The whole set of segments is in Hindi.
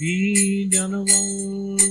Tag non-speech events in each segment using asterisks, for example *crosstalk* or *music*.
Be done alone.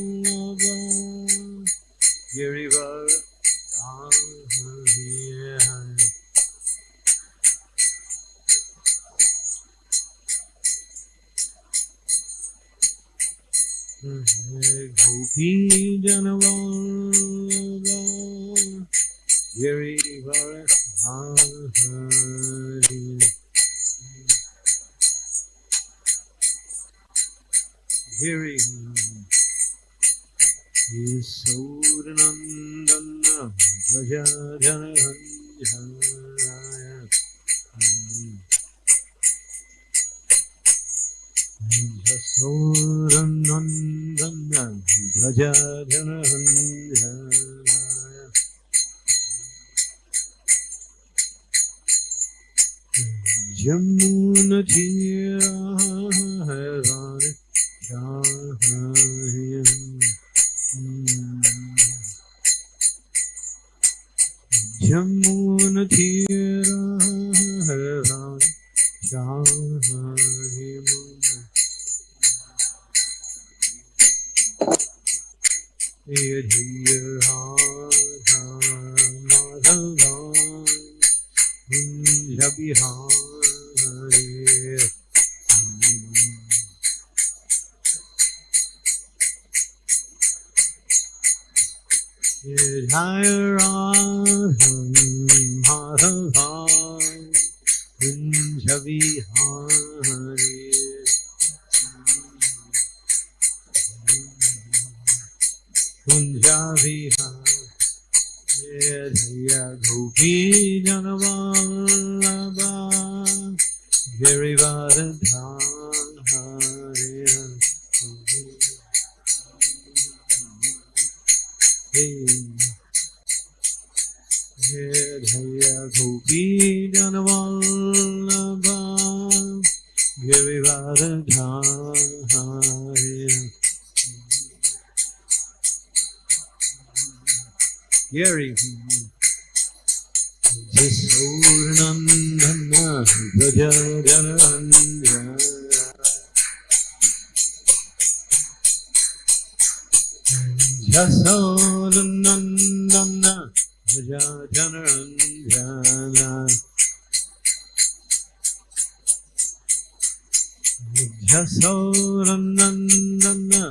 nandana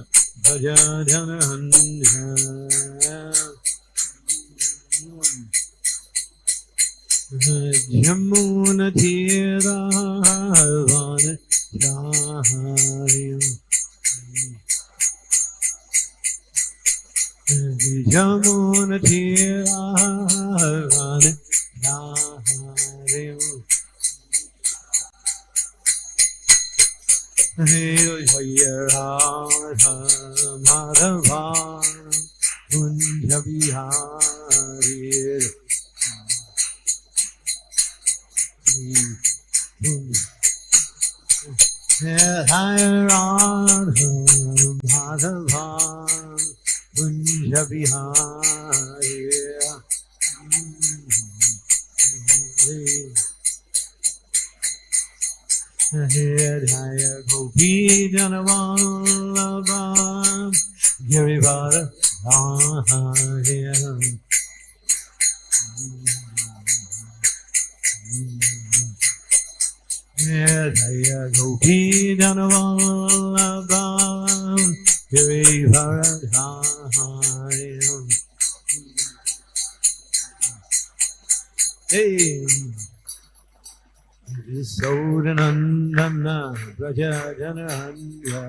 bhaja dhyana handha jhamuna thira halwan jahariyam jhamuna thira halwan jahariyam Madhava कुञ्जविहारे Madhava कुञ्जविहारे Jaya Gopi Janavallabha Girivara Ahaya Jaya Gopi Janavallabha Girivara Ahaya Hey सौरनन्दन प्रजनहन्या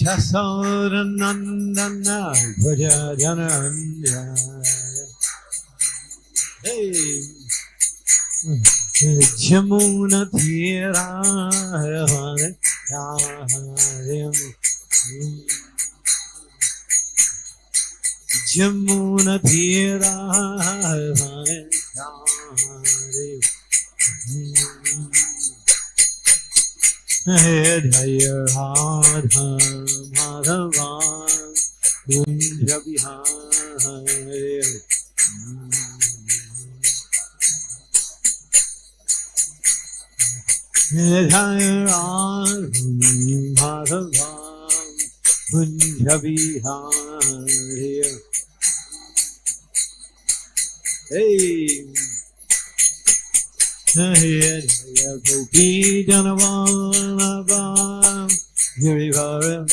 झसौरनन्दन प्रजनहन्या जमुनधीरा हरे यमुना तेरा हृदय हार Madhava Kunj Vihar Madhava Kunja Vihariya गोपी जनवानवां गिरिवरधायम्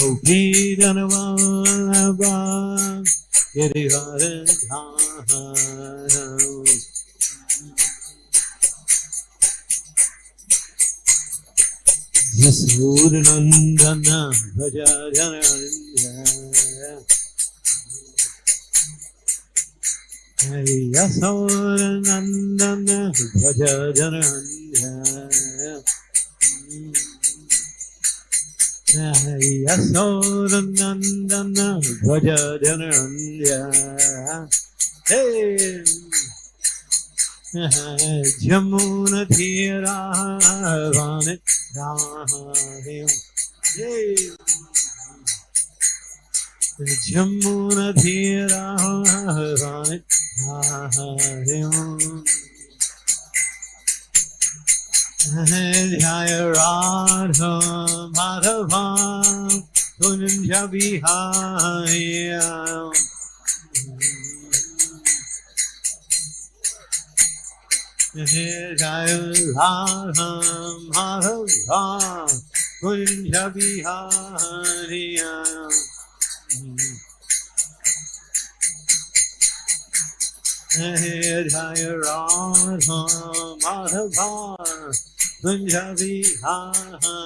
गोपी जनवानवां गिरिवरधायम् यसूर्नन्दन भज जनन्य यसूर्नन्दन भज जनन्य यसूर्नन्दन भज जनन्य हे जमुनधीरा రామదేవ్ జై జమ్మున ధీరా రామదేవ్ ध्याय राध माधवा तुंज बिहाय कुंज बिहारिया हे जय Radha Madhava Kunj बिहारिया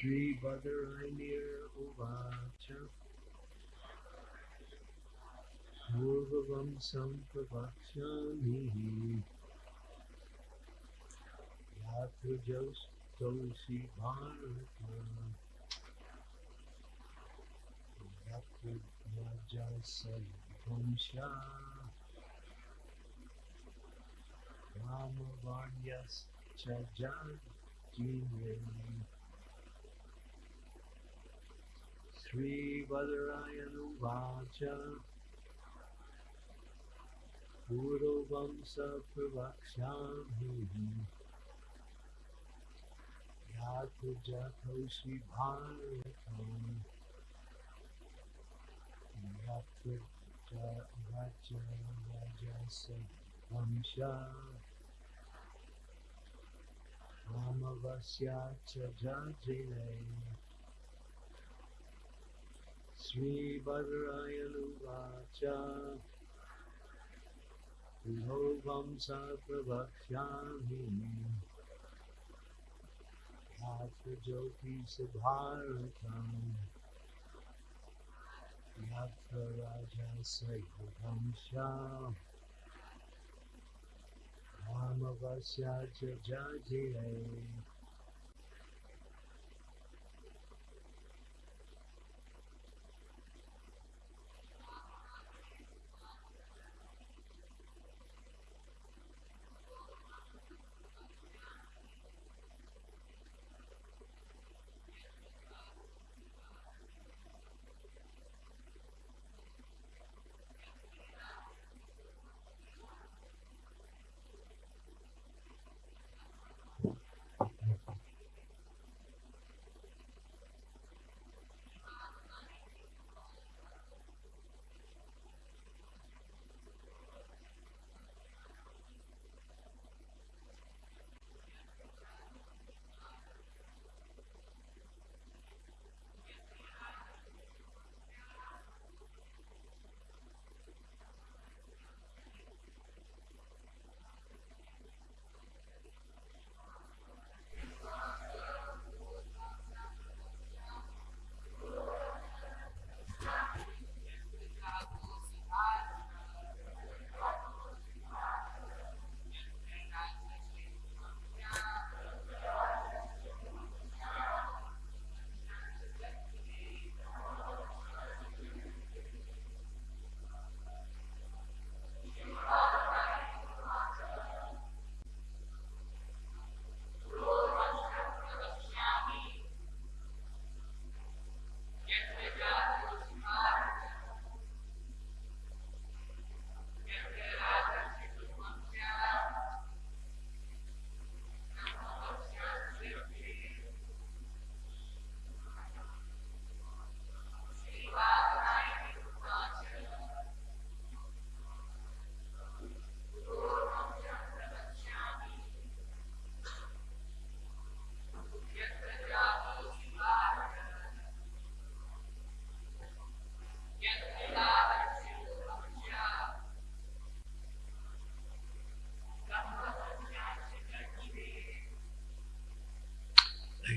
Sri Badaranier Uvacha Purvavam Sampavakshami Yatrajos Tosi Bharata. Yatrajasayamsha Ramavanyas Chajajjimim Sri Badarayana Vacha Puro Vamsa Pravakshami Yatu Jatoshi Bharatam Yatu Raja Rajasa Vamsha Ramavasya श्रीभद्रायनुवाच विभोगं स प्रवक्ष्यामि ज्योति सुभारतम् यत्र राजसयुधं श्याम् रामवश्या च जय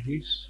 ladies.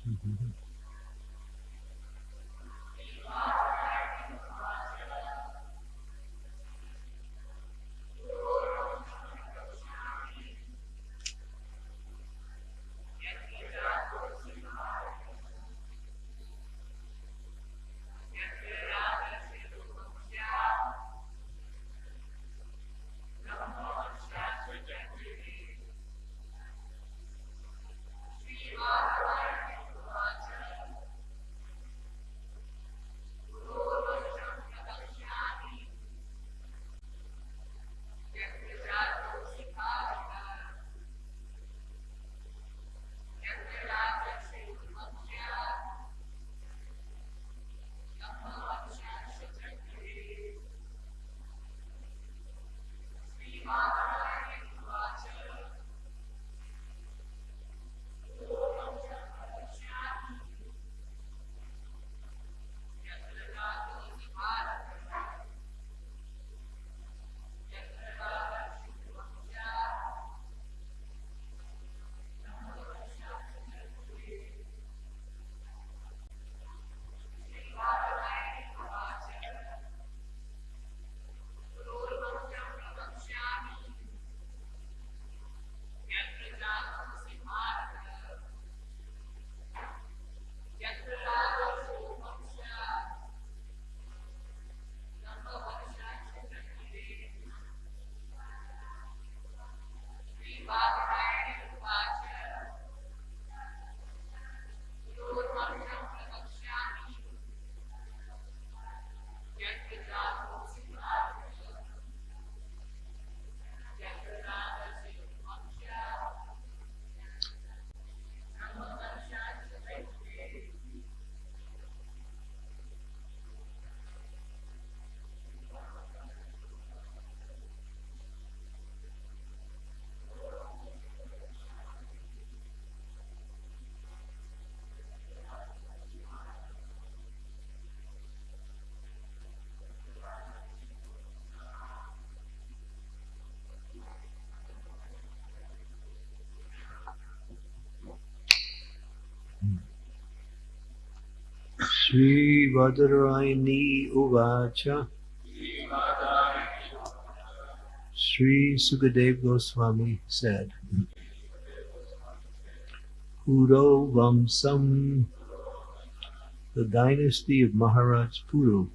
Mhm. Uvacha Sri Sukadev Goswami said, Puro Vamsam, the dynasty of Maharaj Puru,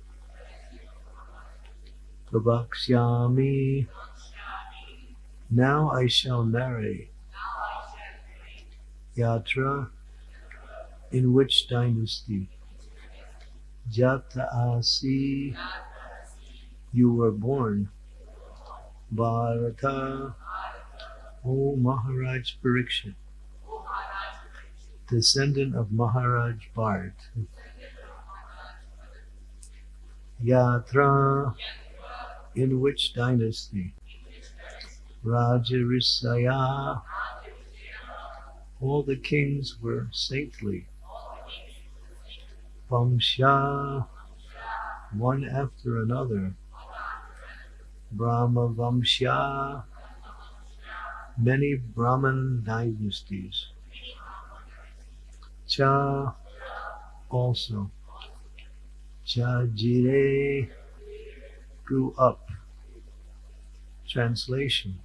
Prabhakshyami, now I shall narrate Yatra, in which dynasty Jata Asi, you were born. Bharata, O Maharaj Parikshit, descendant of Maharaj Bharat. Yatra, in which dynasty? Rajarisaya, all the kings were saintly. Vamsha, one after another. Brahma Vamsha, many Brahman dynasties. Cha, also. Cha Jire, grew up. Translation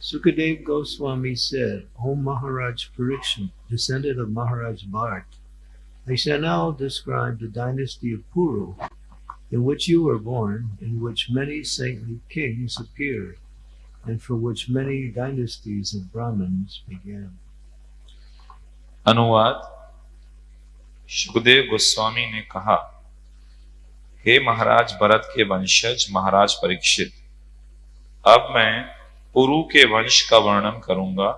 Sukadev Goswami said, O Maharaj Parikshit, descendant of Maharaj Bharat, I shall now describe the dynasty of Puru, in which you were born, in which many saintly kings appeared, and for which many dynasties of Brahmins began. अनुवाद सुखदेव गोस्वामी ने कहा हे महाराज भरत के वंशज महाराज परीक्षित अब मैं पुरु के वंश का वर्णन करूंगा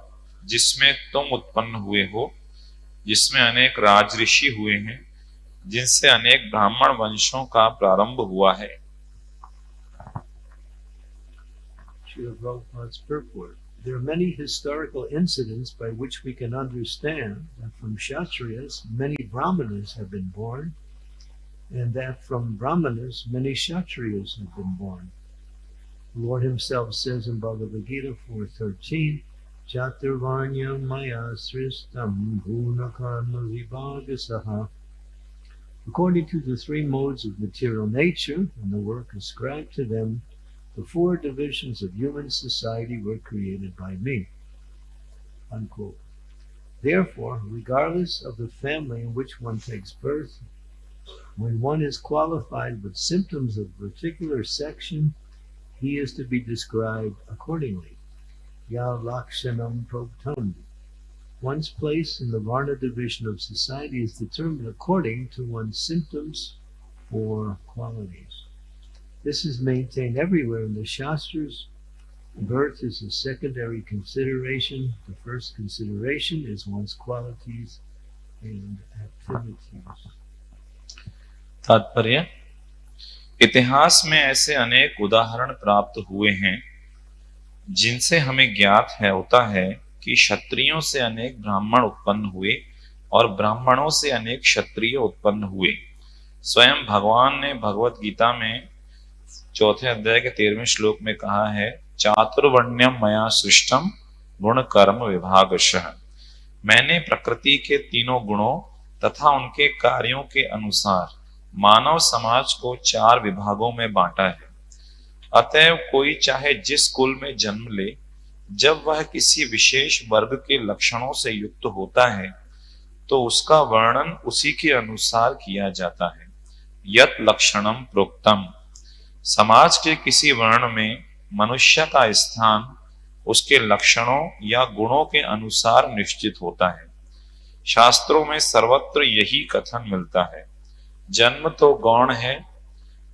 जिसमें तुम उत्पन्न हुए हो जिसमें अनेक राजऋषि हुए हैं जिनसे अनेक ब्राह्मण वंशों का प्रारंभ हुआ है. There are many historical incidents by which we can understand that from Kshatriyas many Brahmanas have been born, and that from Brahmanas many Kshatriyas have been born. The Lord Himself says in Bhagavad Gita 4.13, According to the three modes of material nature and the work ascribed to them, the four divisions of human society were created by me. Unquote. Therefore, regardless of the family in which one takes birth, when one is qualified with symptoms of a particular section, he is to be described accordingly. Ya Lakshanam Proktam. One's place in the Varna division of society is determined according to one's symptoms or qualities. This is maintained everywhere in the Shastras. Birth is a secondary consideration. The first consideration is one's qualities and activities. तात्पर्य इतिहास में ऐसे अनेक उदाहरण प्राप्त हुए हैं जिनसे हमें ज्ञात है, होता है कि क्षत्रियों से अनेक ब्राह्मण उत्पन्न हुए और ब्राह्मणों से अनेक क्षत्रिय उत्पन्न हुए। स्वयं भगवान ने भगवत गीता में चौथे अध्याय के तेरहवें श्लोक में कहा है चातुर्वर्ण्यम मया सृष्टम गुण कर्म विभाग मैंने प्रकृति के तीनों गुणों तथा उनके कार्यों के अनुसार मानव समाज को चार विभागों में बांटा है। अतएव कोई चाहे जिस कुल में जन्म ले, जब वह किसी विशेष वर्ग के लक्षणों से युक्त होता है तो उसका वर्णन उसी के अनुसार किया जाता है। यत लक्षणम प्रोक्तम। समाज के किसी वर्ण में मनुष्य का स्थान उसके लक्षणों या गुणों के अनुसार निश्चित होता है। शास्त्रों में सर्वत्र यही कथन मिलता है। जन्म तो गौण है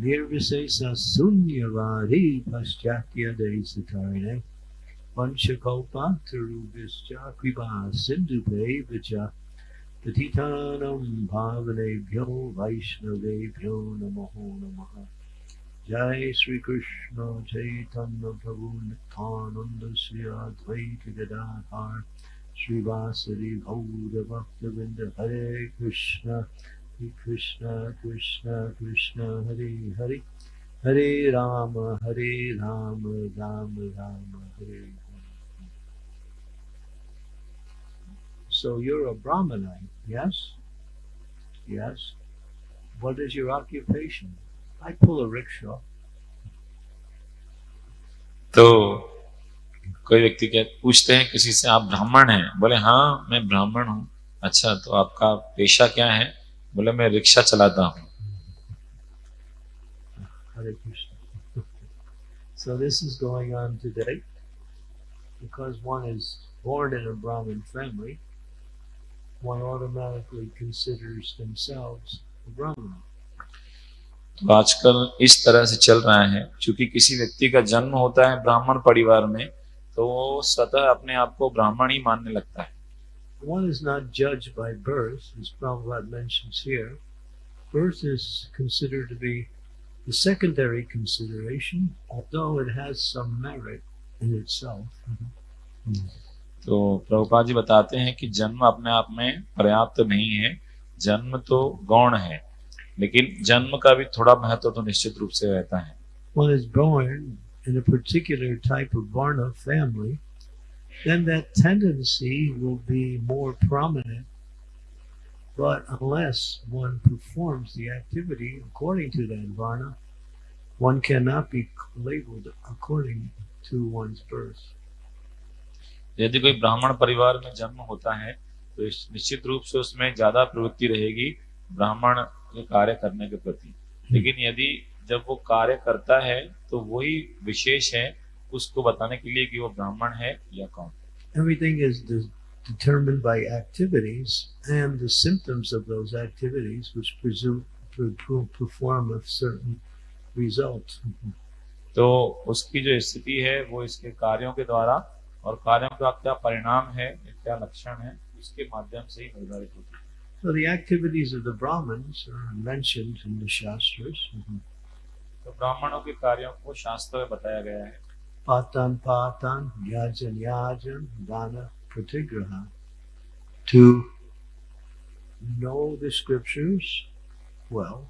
Nirvisesa Sunyavari Paschatya Desakarne Vanchakalpa Tarubhischa Kripa Sindhupe Vicha Patitanam Bhavanebhyo Vaishnavebhyo Namaho Namaha Jai Sri Krishna Chaitanya Prabhu Nityananda Sri Advaita Gadadhar Sri Vasari Hare Krishna. Krishna Krishna Hare Hare Hare Rama Hare Rama Rama Rama Hare Hare So you're a Brahmanite, yes? Yes. What is your occupation? I pull a rickshaw. तो कोई व्यक्ति क्या पूछते हैं किसी से आप ब्राह्मण हैं बोले हाँ मैं ब्राह्मण हूँ अच्छा तो आपका पेशा क्या है बोले मैं रिक्शा चलाता हूँ Hare Krishna. So this is going on today because one is born in a Brahmin family, one automatically considers themselves a Brahmin. तो आजकल इस तरह से चल रहा है क्योंकि किसी व्यक्ति का जन्म होता है ब्राह्मण परिवार में तो वो स्वतः अपने आप को ब्राह्मण ही मानने लगता है one is not judged by birth, as Prabhupada mentions here. Birth is considered to be the secondary consideration, although it has some merit in itself. तो प्रभुपाद जी बताते हैं कि जन्म अपने आप में पर्याप्त नहीं है जन्म तो गौण है लेकिन जन्म का भी थोड़ा महत्व तो निश्चित रूप से रहता है One is born in a particular type of Varna family, Then that tendency will be more prominent. But unless one performs the activity according to that varna, one cannot be labeled according to one's birth. यदि कोई ब्राह्मण परिवार में जन्म होता है तो निश्चित रूप से उसमें ज़्यादा प्रवृत्ति रहेगी ब्राह्मण के कार्य करने के प्रति लेकिन यदि जब वो कार्य करता है तो वही विशेष है उसको बताने के लिए कि वो ब्राह्मण है या कौन everything is de- determined by activities and the symptoms of those activities which presume perform a certain result तो उसकी जो स्थिति है वो इसके कार्यों के द्वारा और कार्यों का क्या परिणाम है क्या लक्षण है उसके माध्यम से ही निर्धारित होती है So the activities of the Brahmins are mentioned in the Shastras. तो ब्राह्मणों के कार्यों को शास्त्र में बताया गया है Patan Patan, Yajan Yajan, Dana Pratigraha. To know the scriptures well,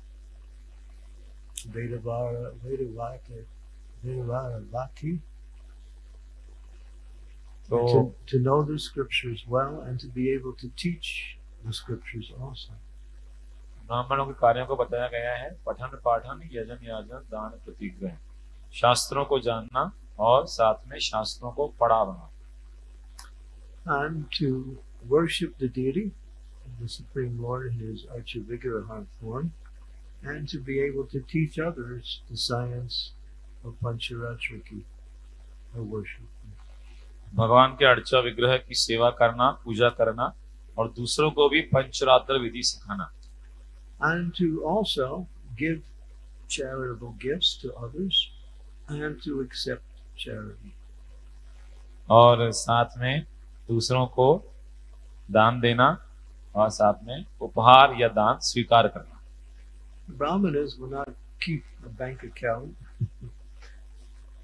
Vedavara, Vedavata, Vedavara Vati, तो to, to know the scriptures well and to be able to teach the scriptures also. ब्राह्मणों के कार्यों को बताया गया है पठन पाठन यजन याजन दान प्रतिग्रह शास्त्रों को जानना और साथ में शास्त्रों को पढ़ाना And to worship the deity, the Supreme Lord in his Archavigraha form, and to be able to teach others the science of Pancharatriki, or worship. भगवान के अर्चा विग्रह की सेवा करना पूजा करना और दूसरों को भी पंचरात्र विधि सिखाना And to also give charitable gifts to others and to accept. और साथ में दूसरों को दान देना और साथ में उपहार या दान स्वीकार करना Brahmanas will not keep a bank account.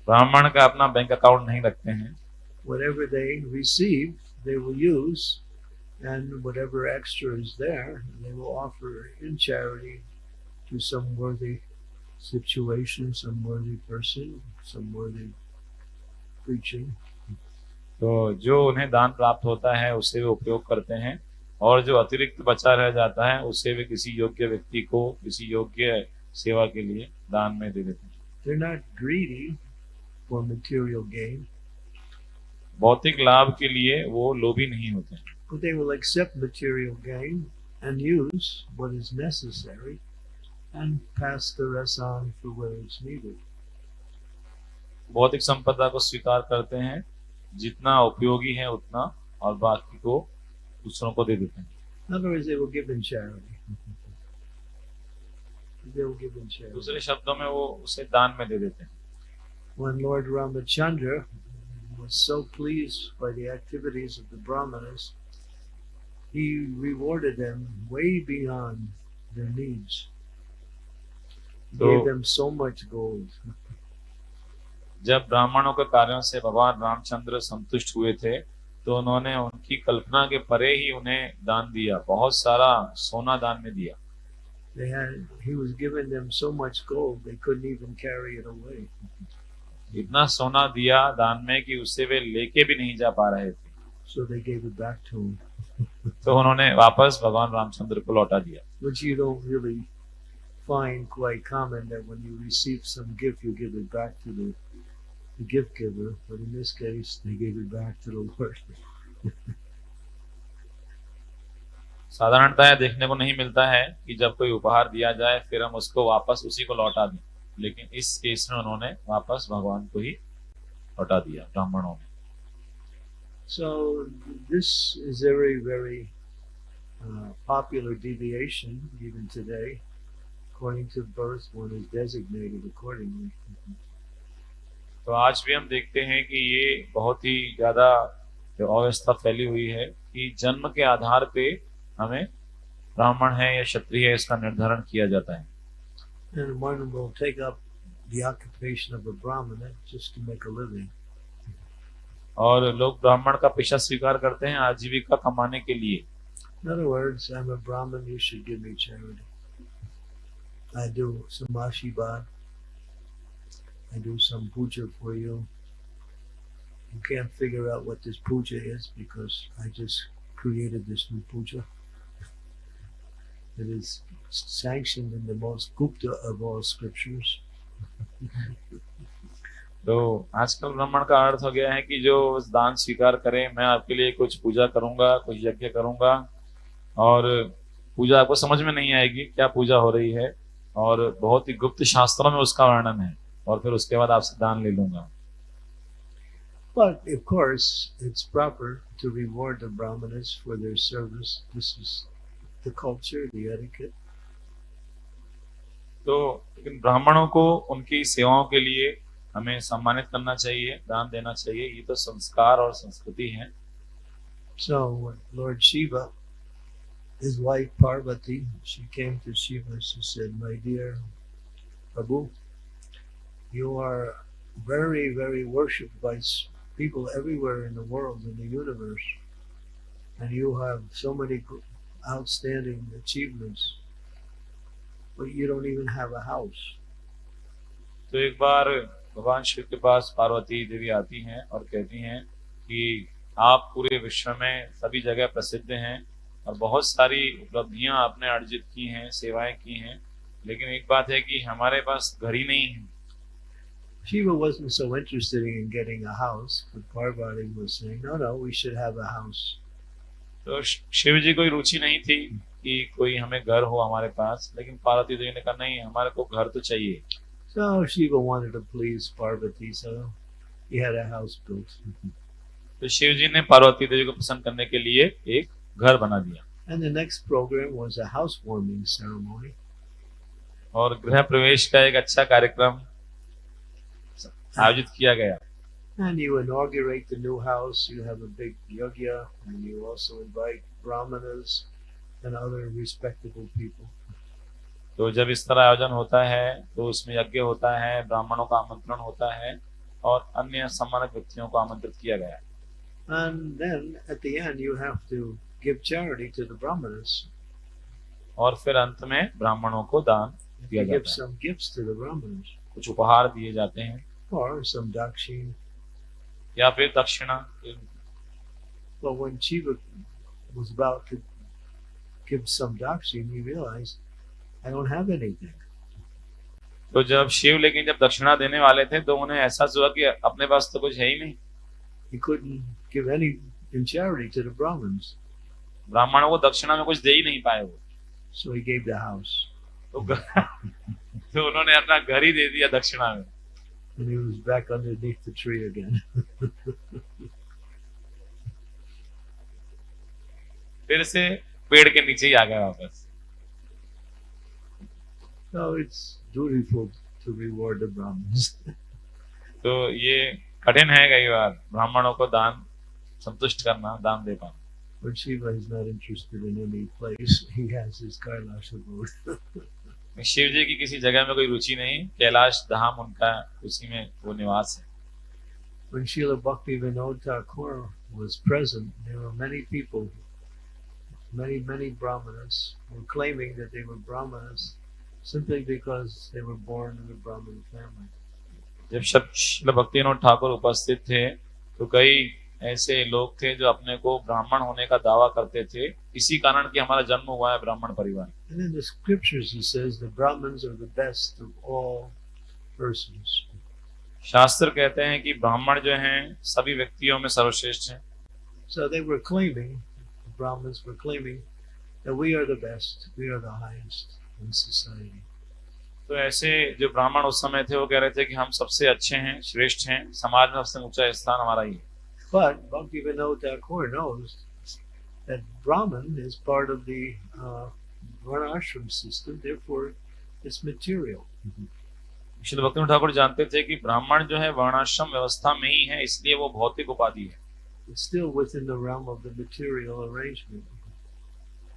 ब्राह्मण का अपना बैंक अकाउंट नहीं रखते हैं Whatever they receive, they will use, and whatever extra is there, they will offer in charity to some worthy situation, some worthy person, some worthy preaching. तो जो उन्हें दान प्राप्त होता है उसे वे उपयोग करते हैं और जो अतिरिक्त बचा रह जाता है उसे वे किसी योग्य व्यक्ति को किसी योग्य सेवा के लिए दान में दे देते हैं They're not greedy for material gain, भौतिक लाभ के लिए वो लोभी नहीं होते हैं but they will accept material gain and use what is necessary and pass the rest on for where it's needed. भौतिक संपदा को स्वीकार करते हैं जितना उपयोगी है उतना और बाकी को दूसरों को दे देते हैं. दूसरे शब्दों में वो उसे दान में दे देते हैं When Lord Ramachandra was so pleased by the activities of the Brahmanas, he rewarded them way beyond their needs. He So- gave them so much gold. जब ब्राह्मणों के कार्यों से भगवान रामचंद्र संतुष्ट हुए थे तो उन्होंने उनकी कल्पना के परे ही उन्हें दान दिया बहुत सारा सोना दान में दिया। इतना सोना दिया दान में कि उसे वे लेके भी नहीं जा पा रहे थे। So *laughs* तो उन्होंने वापस भगवान रामचंद्र को लौटा दिया। Find quite common that when you receive some gift, you give it back to the the gift giver, but in this case, they gave it back to the Lord. *laughs* साधारणतः देखने को नहीं मिलता है कि जब कोई उपहार दिया जाए फिर हम उसको वापस उसी को लौटा दें। लेकिन इस केस में उन्होंने वापस भगवान को ही लौटा दिया ब्राह्मणों ने so this is very very popular deviation even today according to birth one is designated accordingly तो आज भी हम देखते हैं कि ये बहुत ही ज़्यादा अव्यवस्था फैली हुई है कि जन्म के आधार पे हमें ब्राह्मण है या क्षत्रिय है इसका निर्धारण किया जाता है। और लोग ब्राह्मण का पेशा स्वीकार करते हैं आजीविका कमाने के लिए। I. I do some puja for you. You can't figure out what this puja is because I just created this new puja. It is sanctioned in the most Gupta of all scriptures. तो आजकल ब्राह्मण का अर्थ हो गया है कि जो दान स्वीकार करे मैं आपके लिए कुछ पूजा करूँगा कुछ यज्ञ करूँगा और पूजा आपको समझ में नहीं आएगी क्या पूजा हो रही है और बहुत ही गुप्त शास्त्रों में उसका वर्णन है और फिर उसके बाद आपसे दान ले लूँगा But of course, it's proper to reward the Brahmanas for their service. This is the culture, the etiquette. तो लेकिन ब्राह्मणों को उनकी सेवाओं के लिए हमें सम्मानित करना चाहिए दान देना चाहिए ये तो संस्कार और संस्कृति है So Lord Shiva, his wife Parvati, she came to Shiva. She said, "My dear Prabhu, you are very, very worshipped by people everywhere in the world, in the universe, and you have so many outstanding achievements, but you don't even have a house." तो एक बार भगवान शिव के पास पार्वती देवी आती हैं और कहती हैं कि आप पूरे विश्व में सभी जगह प्रसिद्ध हैं और बहुत सारी उपलब्धियाँ आपने अर्जित की हैं सेवाएँ की हैं लेकिन एक बात है कि हमारे पास घर ही नहीं है Shiva wasn't so interested in getting a house, but Parvati was saying, "No, no, we should have a house." तो शिव जी कोई रुचि नहीं थी कि कोई हमें घर हो हमारे पास लेकिन पार्वती देवी ने कहा नहीं हमारे को घर तो चाहिए So Shiva wanted to please Parvati, so he had a house built. तो शिव जी ने पार्वती देवी को पसंद करने के लिए एक घर बना दिया And the next program was a housewarming ceremony. और गृह प्रवेश का एक अच्छा कार्यक्रम आयोजित किया गया And you inaugurate the new house, you have a big yajna, and you also invite brahmanas and other respectable people. तो जब इस तरह आयोजन होता है तो उसमें यज्ञ होता है ब्राह्मणों का आमंत्रण होता है और अन्य सम्मानित व्यक्तियों को आमंत्रित किया गया And then at the end, you have to give charity to the brahmanas. और फिर अंत में ब्राह्मणों को दान दिया give जाता है some gifts to the brahmanas, कुछ उपहार दिए जाते हैं or some dakshin. या फिर दक्षिणा But when Shiva was about to give some dakshin, he realized, I don't have anything. तो जब शिव लेकिन जब दक्षिणा देने वाले थे तो उन्हें एहसास हुआ कि अपने पास तो कुछ है ही नहीं He couldn't give any in charity to the Brahmins. ब्राह्मणों को दक्षिणा में कुछ दे ही नहीं पाए वो So he gave the house. तो तो उन्होंने अपना घर ही दे दिया दक्षिणा में And he was back underneath the tree again. फिर से पेड़ के नीचे ही आ गया वापस so it's dutiful to reward the Brahmins. तो ये कठिन है कई बार ब्राह्मणों को दान संतुष्ट करना दान दे पाना but Shiva is not interested in any place. He has his Kailash abode. Shiv जी की किसी जगह में कोई रुचि नहीं कैलाश धाम उनका उसी में वो निवास है when Srila Bhakti Vinod Thakur was present, there were many people, many, many Brahmanas, were claiming that they were Brahmanas simply because they were born in a Brahmin family. जब शिल भक्ति विनोद ठाकुर उपस्थित थे तो कई ऐसे लोग थे जो अपने को ब्राह्मण होने का दावा करते थे इसी कारण कि हमारा जन्म हुआ है ब्राह्मण परिवार And in the scriptures, he says the Brahmins are the best of all persons. शास्त्र कहते हैं कि ब्राह्मण जो हैं सभी व्यक्तियों में सर्वश्रेष्ठ हैं So they were claiming, the Brahmins were claiming, that we are the best, we are the highest in society. तो ऐसे जो ब्राह्मण उस समय थे वो कह रहे थे कि हम सबसे अच्छे हैं श्रेष्ठ हैं समाज में सबसे ऊंचा स्थान हमारा ही है But Bhakti Vinod Thakur knows that Brahman is part of the uh, Varnashram system, therefore it's material. Shri Bhakti Thakur जानते थे कि ब्राह्मण जो है वर्णाश्रम व्यवस्था में ही है इसलिए वो भौतिक उपाधि है still within the realm of the material arrangement.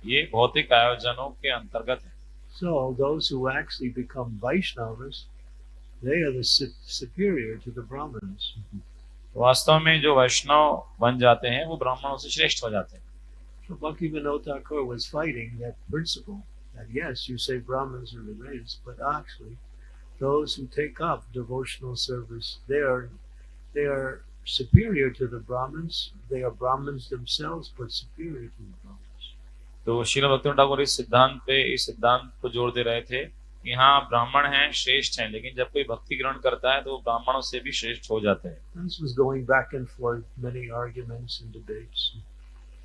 ये भौतिक आयोजनों के अंतर्गत है So those who actually become Vaishnavas, they are the superior to the Brahmins. वास्तव में जो वैष्णव बन जाते हैं वो ब्राह्मणों से श्रेष्ठ हो जाते हैं So Bhakti Vinod Thakur was fighting that principle that yes, you say Brahmins are the greatest, but actually, those who take up devotional service, they are they are superior to the Brahmins. They are Brahmins themselves, but superior to the Brahmins. तो श्रील भक्ति ठाकुर इस सिद्धांत पे इस सिद्धांत को जोर दे रहे थे कि हाँ ब्राह्मण हैं श्रेष्ठ हैं लेकिन जब कोई भक्ति ग्रहण करता है तो वो ब्राह्मणों से भी श्रेष्ठ हो जाते हैं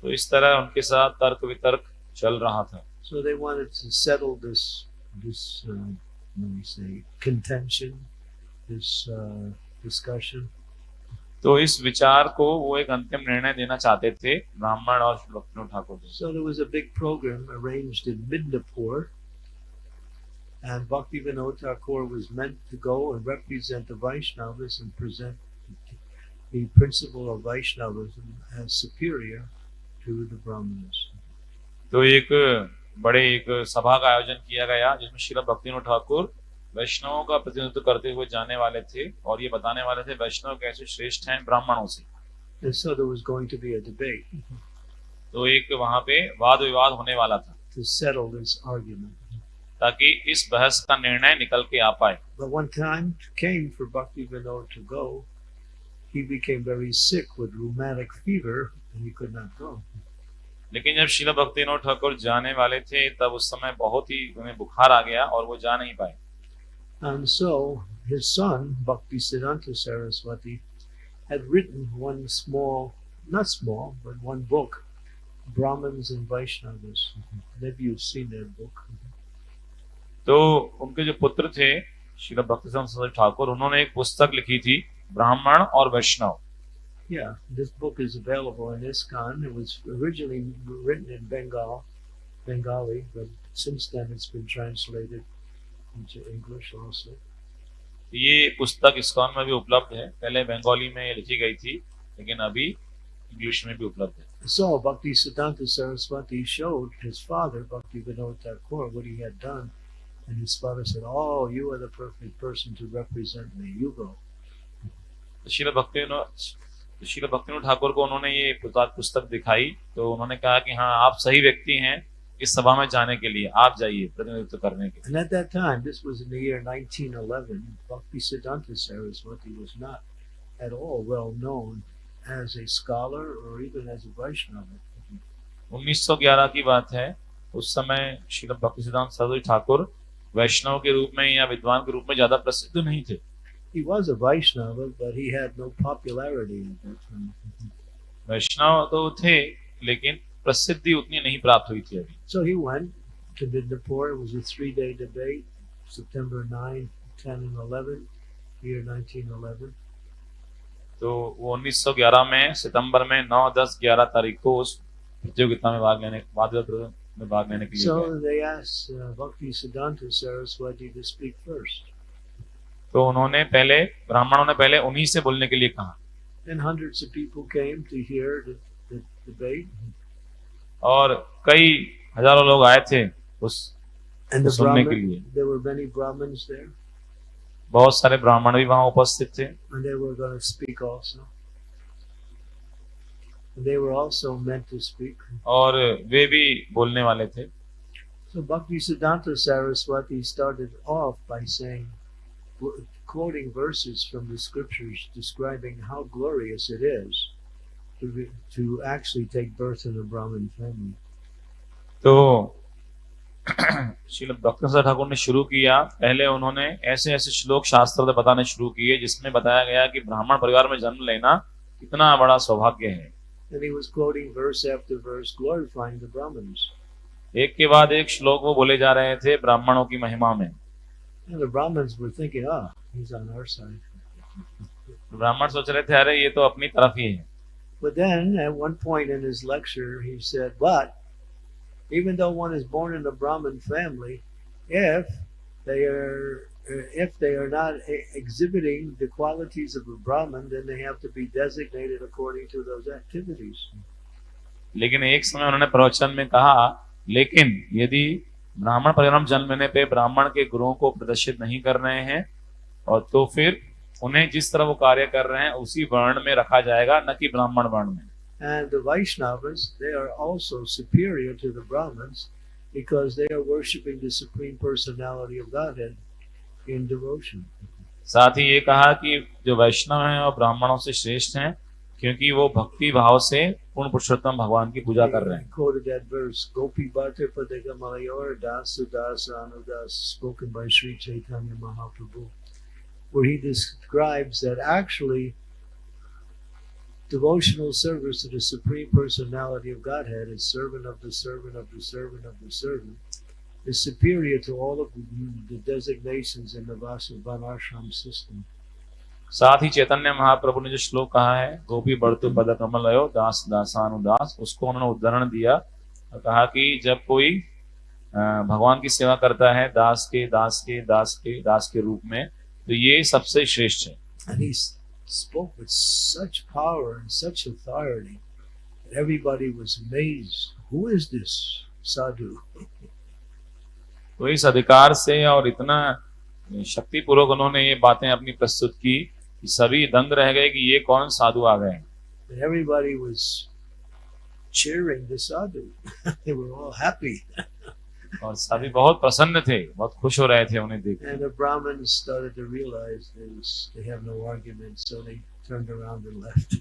तो इस तरह उनके साथ तर्क वितर्क चल रहा था So they wanted to settle this this uh, let me say contention, this uh, discussion. तो इस विचार को वो एक अंतिम निर्णय देना चाहते थे ब्राह्मण और भक्ति Thakur ji So there was a big program arranged in Midnapur, And Bhakti Vinod Thakur was meant to go and represent the Vaishnavas and present the principle of Vaishnavism as superior तो एक बड़े एक सभा का आयोजन किया गया जिसमें श्री भक्ति ठाकुर वैष्णवों का प्रतिनिधित्व करते हुए जाने वाले थे और ये बताने वाले थे वैष्णव कैसे श्रेष्ठ हैं ब्राह्मणों से। So तो एक वहाँ पे वाद विवाद होने वाला था to ताकि इस बहस का निर्णय निकल के आ पाए। But go. And could not go. लेकिन जब शिला भक्तिनोद ठाकुर जाने वाले थे तब उस समय बहुत ही उन्हें बुखार आ गया और वो जा नहीं पाए And so his son, Bhakti Siddhanta Saraswati, had written one small, not small, but one book, Brahmins and Vaishnavas. Maybe you've seen that book. तो उनके जो पुत्र थे शिला भक्ति ठाकुर उन्होंने एक पुस्तक लिखी थी ब्राह्मण और वैष्णव Yeah, this book is available in ISKCON. It was originally written in Bengal, Bengali, but since then it's been translated into English also. ये पुस्तक इस्कॉन में भी उपलब्ध है पहले बंगाली में ये लिखी गई थी लेकिन अभी इंग्लिश में भी उपलब्ध है So Bhakti Siddhanta Saraswati showed his father, Bhakti Vinod Thakur, what he had done. And his father said, Oh, you are the perfect person to represent me. You go. शील भक्ति शील भक्ति ठाकुर को उन्होंने ये पुस्तक पुस्तक दिखाई तो उन्होंने कहा कि हाँ आप सही व्यक्ति हैं इस सभा में जाने के लिए आप जाइए प्रतिनिधित्व करने के लिए And at that time, this was in the year 1911, Bhakti Siddhanta Saraswati was not at all well known as a scholar or even as a Vaishnava. 1911 की बात है उस समय श्री भक्ति सिद्धांत सरस्वती ठाकुर वैष्णव के रूप में या विद्वान के रूप में ज़्यादा प्रसिद्ध नहीं थे He was a Vaishnava, but he had no popularity at that time. वैष्णव तो थे लेकिन प्रसिद्धि उतनी नहीं प्राप्त हुई थी अभी So he went to Midnapur. It was a three day debate, September 9, 10, and 11, year 1911. तो वो 1911 में सितंबर में 9, 10, 11 तारीख को उस प्रतियोगिता में भाग लेने वाद विवाद में भाग लेने के लिए गए। So they asked uh, Bhakti Siddhanta Saraswati to speak first. तो उन्होंने पहले ब्राह्मणों ने पहले उन्हीं से बोलने के लिए कहा। और कई हज़ारों लोग आए थे उस सुनने के लिए। बहुत सारे ब्राह्मण भी वहाँ उपस्थित थे। और वे भी बोलने वाले थे। So, Bhakti saying, quoting verses from the scriptures describing how glorious it is to, be, to actually take birth in a Brahmin family. तो श्रील भक्ति ठाकुर ने शुरू किया पहले उन्होंने ऐसे ऐसे श्लोक शास्त्र बताने शुरू किए जिसमें बताया गया कि ब्राह्मण परिवार में जन्म लेना कितना बड़ा सौभाग्य है And he was quoting verse after verse glorifying the Brahmins. एक के बाद एक श्लोक वो बोले जा रहे थे ब्राह्मणों की महिमा में And the Brahmins were thinking, ah, he's on our side. ब्राह्मण सोच रहे थे अरे ये तो अपनी तरफ ही है But then at one point in his lecture, he said, but even though one is born in a Brahmin family, if they are if they are not e- exhibiting the qualities of a Brahmin, then they have to be designated according to those activities. लेकिन एक समय उन्होंने प्रवचन में कहा लेकिन यदि ब्राह्मण परिणाम जन्म लेने पे ब्राह्मण के गुरुओं को प्रदर्शित नहीं कर रहे हैं और तो फिर उन्हें जिस तरह वो कार्य कर रहे हैं उसी वर्ण में रखा जाएगा न कि ब्राह्मण वर्ण में And the Vaishnavas, they are also superior to the Brahmins because they are worshiping the Supreme Personality of Godhead in devotion. साथ ही ये कहा कि जो वैष्णव हैं और ब्राह्मणों से श्रेष्ठ हैं क्योंकि वो भक्ति भाव से पूर्ण पुरुषोत्तम भगवान की पूजा कर रहे He हैं quoted that verse, Gopi Bhatta Padagamayor Dasa Dasa Anudas, spoken by Sri Chaitanya Mahaprabhu, where he describes that actually devotional service to the Supreme Personality of Godhead as servant of the servant of the servant of the servant is superior to all of the, the designations in the Vasubanashram system. साथ ही चैतन्य महाप्रभु ने जो श्लोक कहा है गोपी बढ़तु पद कमल दास दासानुदास उसको उन्होंने उदाहरण दिया और कहा कि जब कोई भगवान की सेवा करता है दास के दास के दास के दास के रूप में तो ये सबसे श्रेष्ठ है And he spoke with such power and such authority that everybody was amazed. Who is this sadhu? *laughs* तो इस अधिकार से और इतना शक्तिपूर्वक उन्होंने ये बातें अपनी प्रस्तुत की कि सभी दंग रह गए कि ये कौन साधु आ गए everybody was cheering the sadhu. they were all happy. और सभी बहुत प्रसन्न थे बहुत खुश हो रहे थे उन्हें देख And the Brahmins started to realize was, they have no argument, so they turned around and left.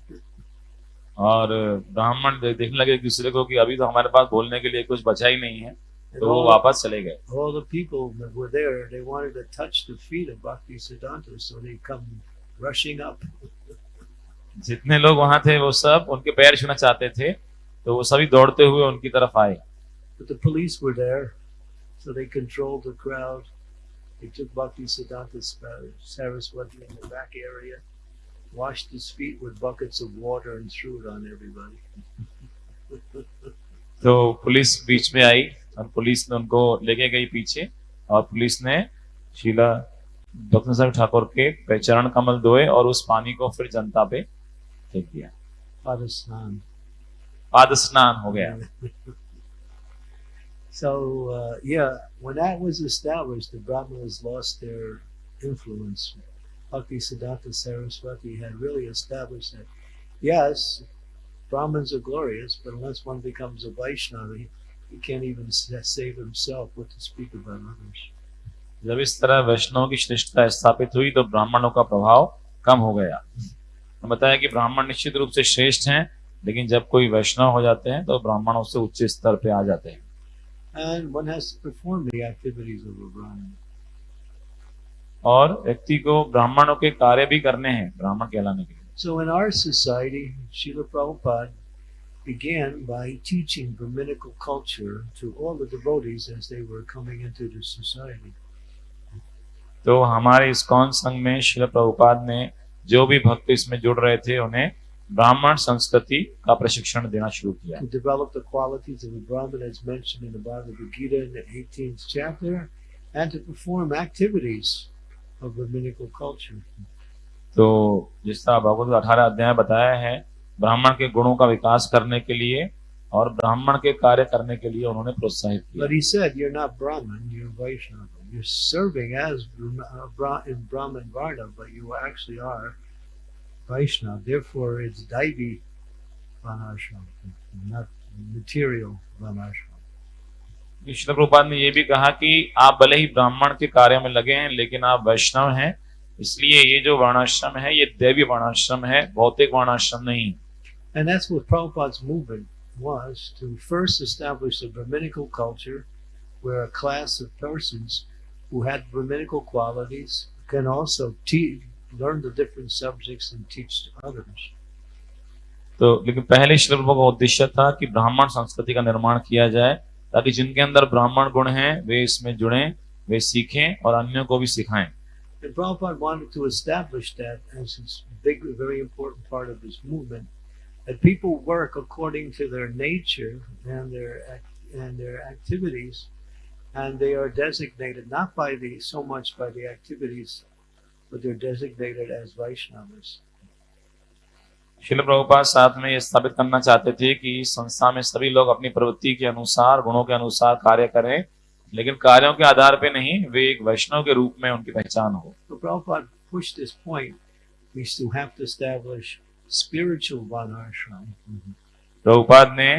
और ब्राह्मण देखने लगे एक दूसरे को कि अभी तो हमारे पास बोलने के लिए कुछ बचा ही नहीं है And तो वो वापस चले गए all the people that were there, they wanted to touch the feet of Bhakti Siddhanta, so they come rushing up. जितने लोग वहाँ थे वो सब उनके पैर छूना चाहते थे तो वो सभी दौड़ते हुए उनकी तरफ़ आए But the police were there, so they controlled the crowd. They took Bhakti Siddhanta Saraswati in the back area, washed his feet with buckets of water, and threw it on everybody. तो पुलिस बीच में आई और पुलिस ने उनको लेके गई पीछे और पुलिस ने शीला भक्ति साहब ठाकुर के पे चरण कमल धोए और उस पानी को फिर जनता पे फेंक दिया Padasnan. पाद स्नान हो गया *laughs* So, uh, yeah, when that was established, the Brahmanas lost their influence. Bhakti Siddhanta Saraswati had really established that, yes, Brahmins are glorious, but unless one becomes a Vaishnava, he, he can't even s- save himself, what to speak about others. जब इस तरह वैष्णव की श्रेष्ठता स्थापित हुई तो ब्राह्मणों का प्रभाव कम हो गया। बताया कि ब्राह्मण निश्चित रूप से श्रेष्ठ हैं, लेकिन जब कोई वैष्णव हो जाते हैं तो ब्राह्मणों से उच्च स्तर पे आ जाते हैं। और व्यक्ति को ब्राह्मणों के कार्य भी करने हैं ब्राह्मण कहलाने के लिए. तो हमारे इस कौन संघ में शिल प्रभुपाद ने जो भी भक्त इसमें जुड़ रहे थे उन्हें ब्राह्मण संस्कृति का प्रशिक्षण देना शुरू किया। तो जिस तरह भागवत 18 अध्याय बताया है ब्राह्मण के गुणों का विकास करने के लिए और ब्राह्मण के कार्य करने के लिए उन्होंने प्रोत्साहित किया। But he You're serving as Brahma- uh, Bra- in Brahmin Varna, but you actually are Vaishnava. Therefore, it's Daivi Vanashram, not material Vanashram. Krishna Prabhupada ने ये भी कहा कि आप भले ही ब्राह्मण के कार्य में लगे हैं लेकिन आप वैष्णव हैं इसलिए ये जो वर्णाश्रम है ये दैवी वर्णाश्रम है भौतिक वर्णाश्रम नहीं And that's what Prabhupada's movement was to first establish a Brahminical culture where a class of persons who had Brahminical qualities can also te- learn the different subjects and teach to others. तो लेकिन पहले श्री प्रभु का उद्देश्य था कि ब्राह्मण संस्कृति का निर्माण किया जाए ताकि जिनके अंदर ब्राह्मण गुण हैं वे इसमें जुड़ें वे सीखें और अन्यों को भी सिखाएं And Prabhupada wanted to establish that as his big, very important part of his movement, that people work according to their nature and their act- and their activities, and they are designated not by the so much by the activities, but they're designated as Vaishnavas. शिल प्रभुपाद साथ में ये स्थापित करना चाहते थे कि संस्था में सभी लोग अपनी प्रवृत्ति के अनुसार गुणों के अनुसार कार्य करें लेकिन कार्यों के आधार पे नहीं वे एक वैष्णव के रूप में उनकी पहचान हो So Prabhupada pushed this point. We still have to establish spiritual Vanashram. Prabhupada ने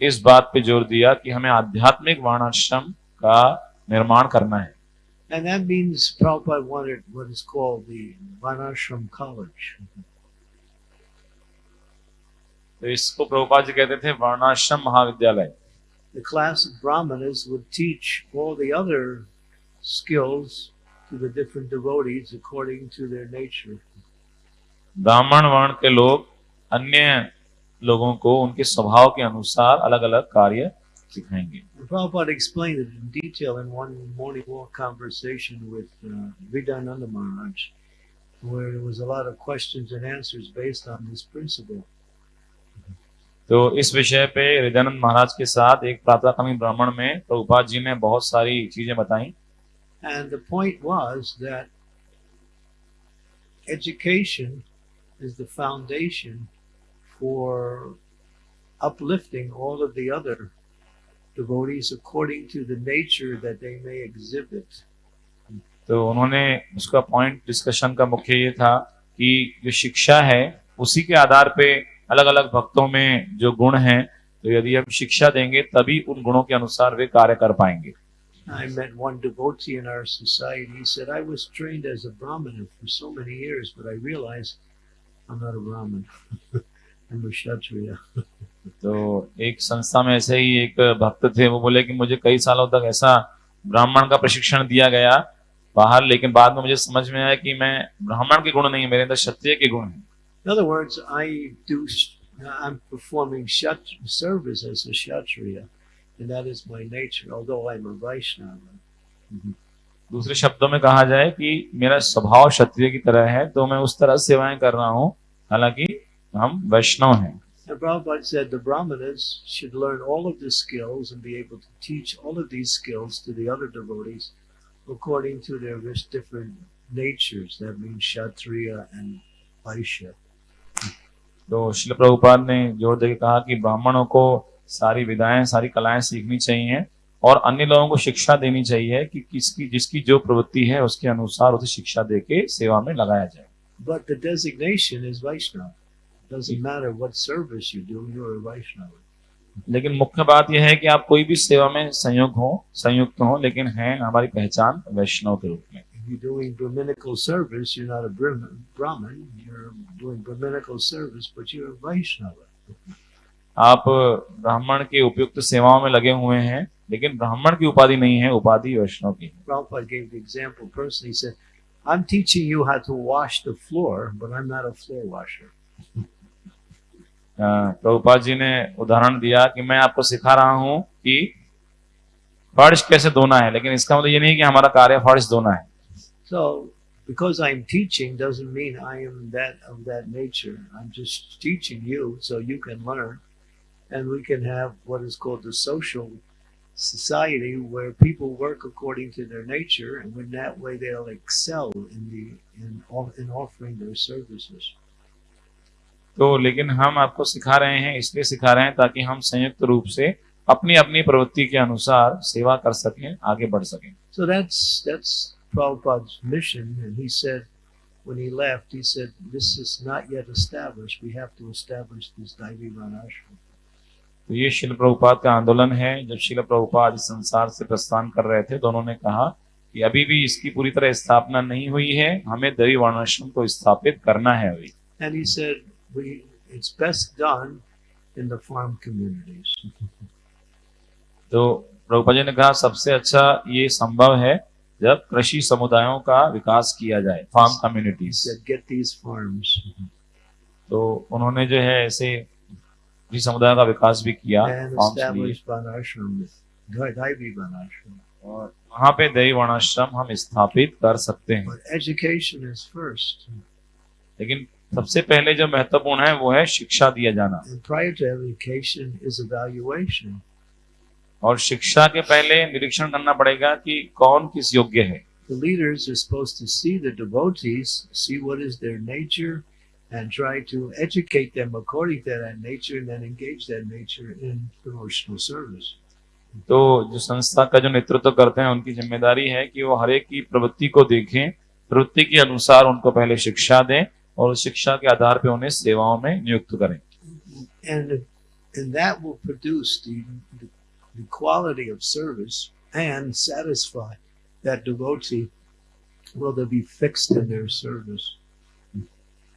इस बात पे ज़ोर दिया कि हमें आध्यात्मिक वर्णाश्रम का निर्माण करना है And that means Prabhupada wanted what is called the Vanashram College. तो इसको प्रभुपाद जी कहते थे वर्णाश्रम महाविद्यालय The class of Brahmanas would teach all the other skills to the different devotees according to their nature. ब्राह्मण वर्ण के लोग अन्य लोगों को उनके स्वभाव के अनुसार अलग अलग कार्य सिखाएंगे And Prabhupada explained it in detail in one morning walk conversation with uh, Vidananda Maharaj, where there was a lot of questions and answers based on this principle. तो इस विषय पे हृदयानंद महाराज के साथ एक प्रातःकालीन ब्राह्मण में प्रभुपाद जी ने बहुत सारी चीजें बताई And the point was that education is the foundation for uplifting all of the other devotees according to the nature that they may exhibit. तो उन्होंने उसका पॉइंट डिस्कशन का मुख्य ये था कि जो शिक्षा है उसी के आधार पे अलग अलग भक्तों में जो गुण हैं तो यदि हम शिक्षा देंगे तभी उन गुणों के अनुसार वे कार्य कर पाएँगे I met one devotee in our society. He said, I was trained as a Brahmin for so many years, but I realized I'm not a Brahmin. I'm a Kshatriya. तो एक संस्था में ऐसे ही एक भक्त थे वो बोले कि मुझे कई सालों तक ऐसा ब्राह्मण का प्रशिक्षण दिया गया बाहर लेकिन बाद में मुझे समझ में आया कि मैं ब्राह्मण के गुण नहीं मेरे अंदर क्षत्रिय के गुण हैं। In other words, I do, I'm performing shat, service as a Kshatriya, and that is my nature, although I'm a Vaishnava. दूसरे शब्दों में कहा जाए कि मेरा स्वभाव क्षत्रिय की तरह है तो मैं उस तरह सेवाएँ कर रहा हूँ हालाँकि हम वैष्णव हैं। And Prabhupada said the Brahmanas should learn all of the skills and be able to teach all of these skills to the other devotees according to their different natures. That means Kshatriya and Vaishya. तो शिल प्रभुपाद ने ज़ोर देकर कहा कि ब्राह्मणों को सारी विधाएँ सारी कलाएँ सीखनी चाहिए और अन्य लोगों को शिक्षा देनी चाहिए कि किसकी जिसकी जो प्रवृत्ति है उसके अनुसार उसे शिक्षा देके सेवा में लगाया जाए But the designation is Vaishnava. Doesn't matter what service you do, you're a Vaishnava. लेकिन मुख्य बात यह है कि आप कोई भी सेवा में संयोग हो संयुक्त हो लेकिन है हमारी पहचान वैष्णव के रूप में you're doing Brahminical service, you're not a Brahmin, Brahmin, you're doing Brahminical service, but you're a Vaishnava. आप ब्राह्मण के उपयुक्त सेवाओं में लगे हुए हैं लेकिन ब्राह्मण की उपाधि नहीं है उपाधि वैष्णव की Prabhupada gave the example personally. He said, I'm teaching you how to wash the floor, but I'm not a floor washer. अ, प्रभुपाद जी ने उदाहरण दिया कि मैं आपको सिखा रहा हूं कि फर्श कैसे धोना है लेकिन इसका मतलब ये नहीं कि हमारा कार्य फर्श धोना है So, because I'm teaching doesn't mean I am that of that nature. I'm just teaching you so you can learn, and we can have what is called the social society where people work according to their nature, and in that way they'll excel in the in off- in offering their services. तो लेकिन हम आपको सिखा रहे हैं इसलिए सिखा रहे हैं ताकि हम संयुक्त रूप से अपनी अपनी प्रवृत्ति के अनुसार सेवा कर सकें आगे बढ़ सकें So that's that's Prabhupada's mission, and he said when he left, he said, "This is not yet established. We have to establish this Daivi Varnashram." तो ये शिल प्रभुपाद का आंदोलन है जब शिल प्रभुपाद इस संसार से प्रस्थान कर रहे थे तो उन्होंने कहा कि अभी भी इसकी पूरी तरह स्थापना नहीं हुई है हमें देवी वर्णाश्रम को स्थापित करना है अभी And he said, we it's best done in the farm communities. तो प्रभुपा जी ने कहा सबसे अच्छा ये संभव है जब कृषि समुदायों का विकास किया जाए फार्म कम्युनिटीज तो उन्होंने जो है ऐसे कृषि समुदाय का विकास भी किया और पे दैव वर्णाश्रम हम स्थापित कर सकते हैं। एजुकेशन इज़ फ़र्स्ट लेकिन सबसे पहले जो महत्वपूर्ण है वो है शिक्षा दिया जाना. और शिक्षा के पहले निरीक्षण करना पड़ेगा कि कौन किस योग्य है The leaders are supposed to see the devotees, see what is their nature, and try to educate them according to that nature, and then engage that nature in devotional service. तो जो संस्था का जो नेतृत्व करते हैं उनकी ज़िम्मेदारी है कि वो हर एक की प्रवृत्ति को देखें प्रवृत्ति के अनुसार उनको पहले शिक्षा दें और शिक्षा के आधार पे उन्हें सेवाओं में नियुक्त करें And, and that will produce the, the, the quality of service and satisfy that devotee. Will they be fixed in their service?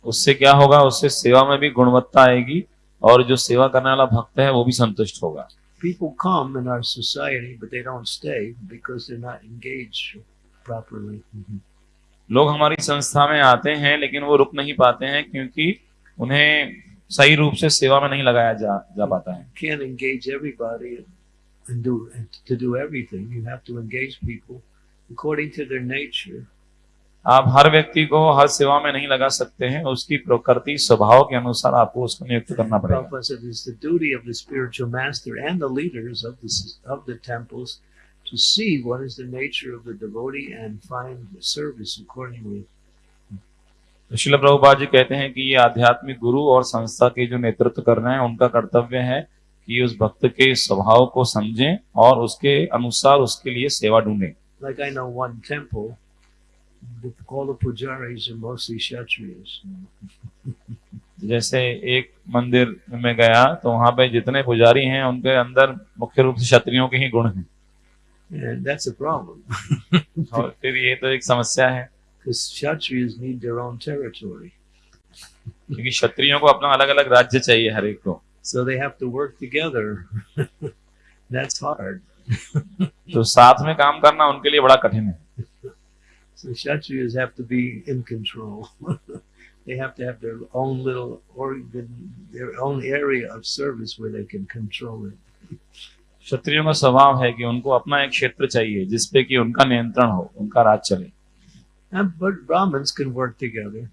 उससे क्या होगा उससे सेवा में भी गुणवत्ता आएगी और जो सेवा करने वाला भक्त है वो भी संतुष्ट होगा People come in our society, but they don't stay because they're not engaged properly. लोग हमारी संस्था में आते हैं लेकिन वो रुक नहीं पाते हैं क्योंकि उन्हें सही रूप से सेवा में नहीं लगाया जा जा पाता है। Can't engage everybody and do to do everything. You have to engage people according to their nature. आप हर व्यक्ति को हर सेवा में नहीं लगा सकते हैं उसकी प्रकृति स्वभाव के अनुसार आपको उसको नियुक्त करना पड़ेगा। To see what is the nature of the devotee and find the service accordingly. तो शिल प्रभुपाद जी कहते हैं कि ये आध्यात्मिक गुरु और संस्था के जो नेतृत्व कर रहे हैं उनका कर्तव्य है कि उस भक्त के स्वभाव को समझें और उसके अनुसार उसके लिए सेवा ढूंढें Like I know one temple, the, all the pujaris are mostly kshatriyas. जैसे एक मंदिर में गया तो वहाँ पे जितने पुजारी हैं उनके अंदर मुख्य रूप से क्षत्रियों के ही गुण हैं that's a problem *laughs* और फिर ये तो एक समस्या है because kshatriyas need their own territory. क्योंकि क्षत्रियों को अपना अलग अलग राज्य चाहिए हर एक को So they have to work together. *laughs* that's hard. *laughs* तो साथ में काम करना उनके लिए बड़ा कठिन है So Kshatriyas have to be in control. they have to have their own little organ, their own area of service where they can control it. क्षत्रियों का स्वभाव है कि उनको अपना एक क्षेत्र चाहिए जिसपे कि उनका नियंत्रण हो उनका राज चले। Brahmins can work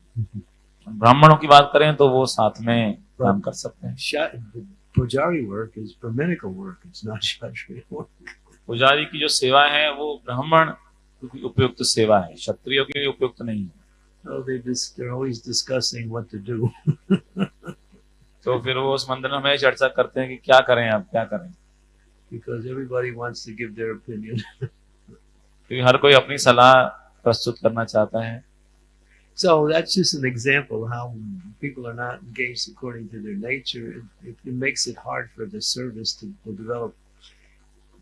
ब्राह्मणों की बात करें तो वो साथ में काम कर सकते हैं। The Pujari work is Brahminical work. It's not *laughs* पुजारी की जो सेवा है वो ब्राह्मण की उपयुक्त सेवा है क्षत्रियों के लिए उपयुक्त नहीं है। So they dis- they're always discussing what to do. *laughs* तो फिर वो उस मंदिर में चर्चा करते हैं कि क्या करें आप क्या करें? Because everybody wants to give their opinion. क्योंकि हर कोई अपनी सलाह प्रस्तुत करना चाहता है So that's just an example how people are not engaged according to their nature. It, it, makes it hard for the service to, to develop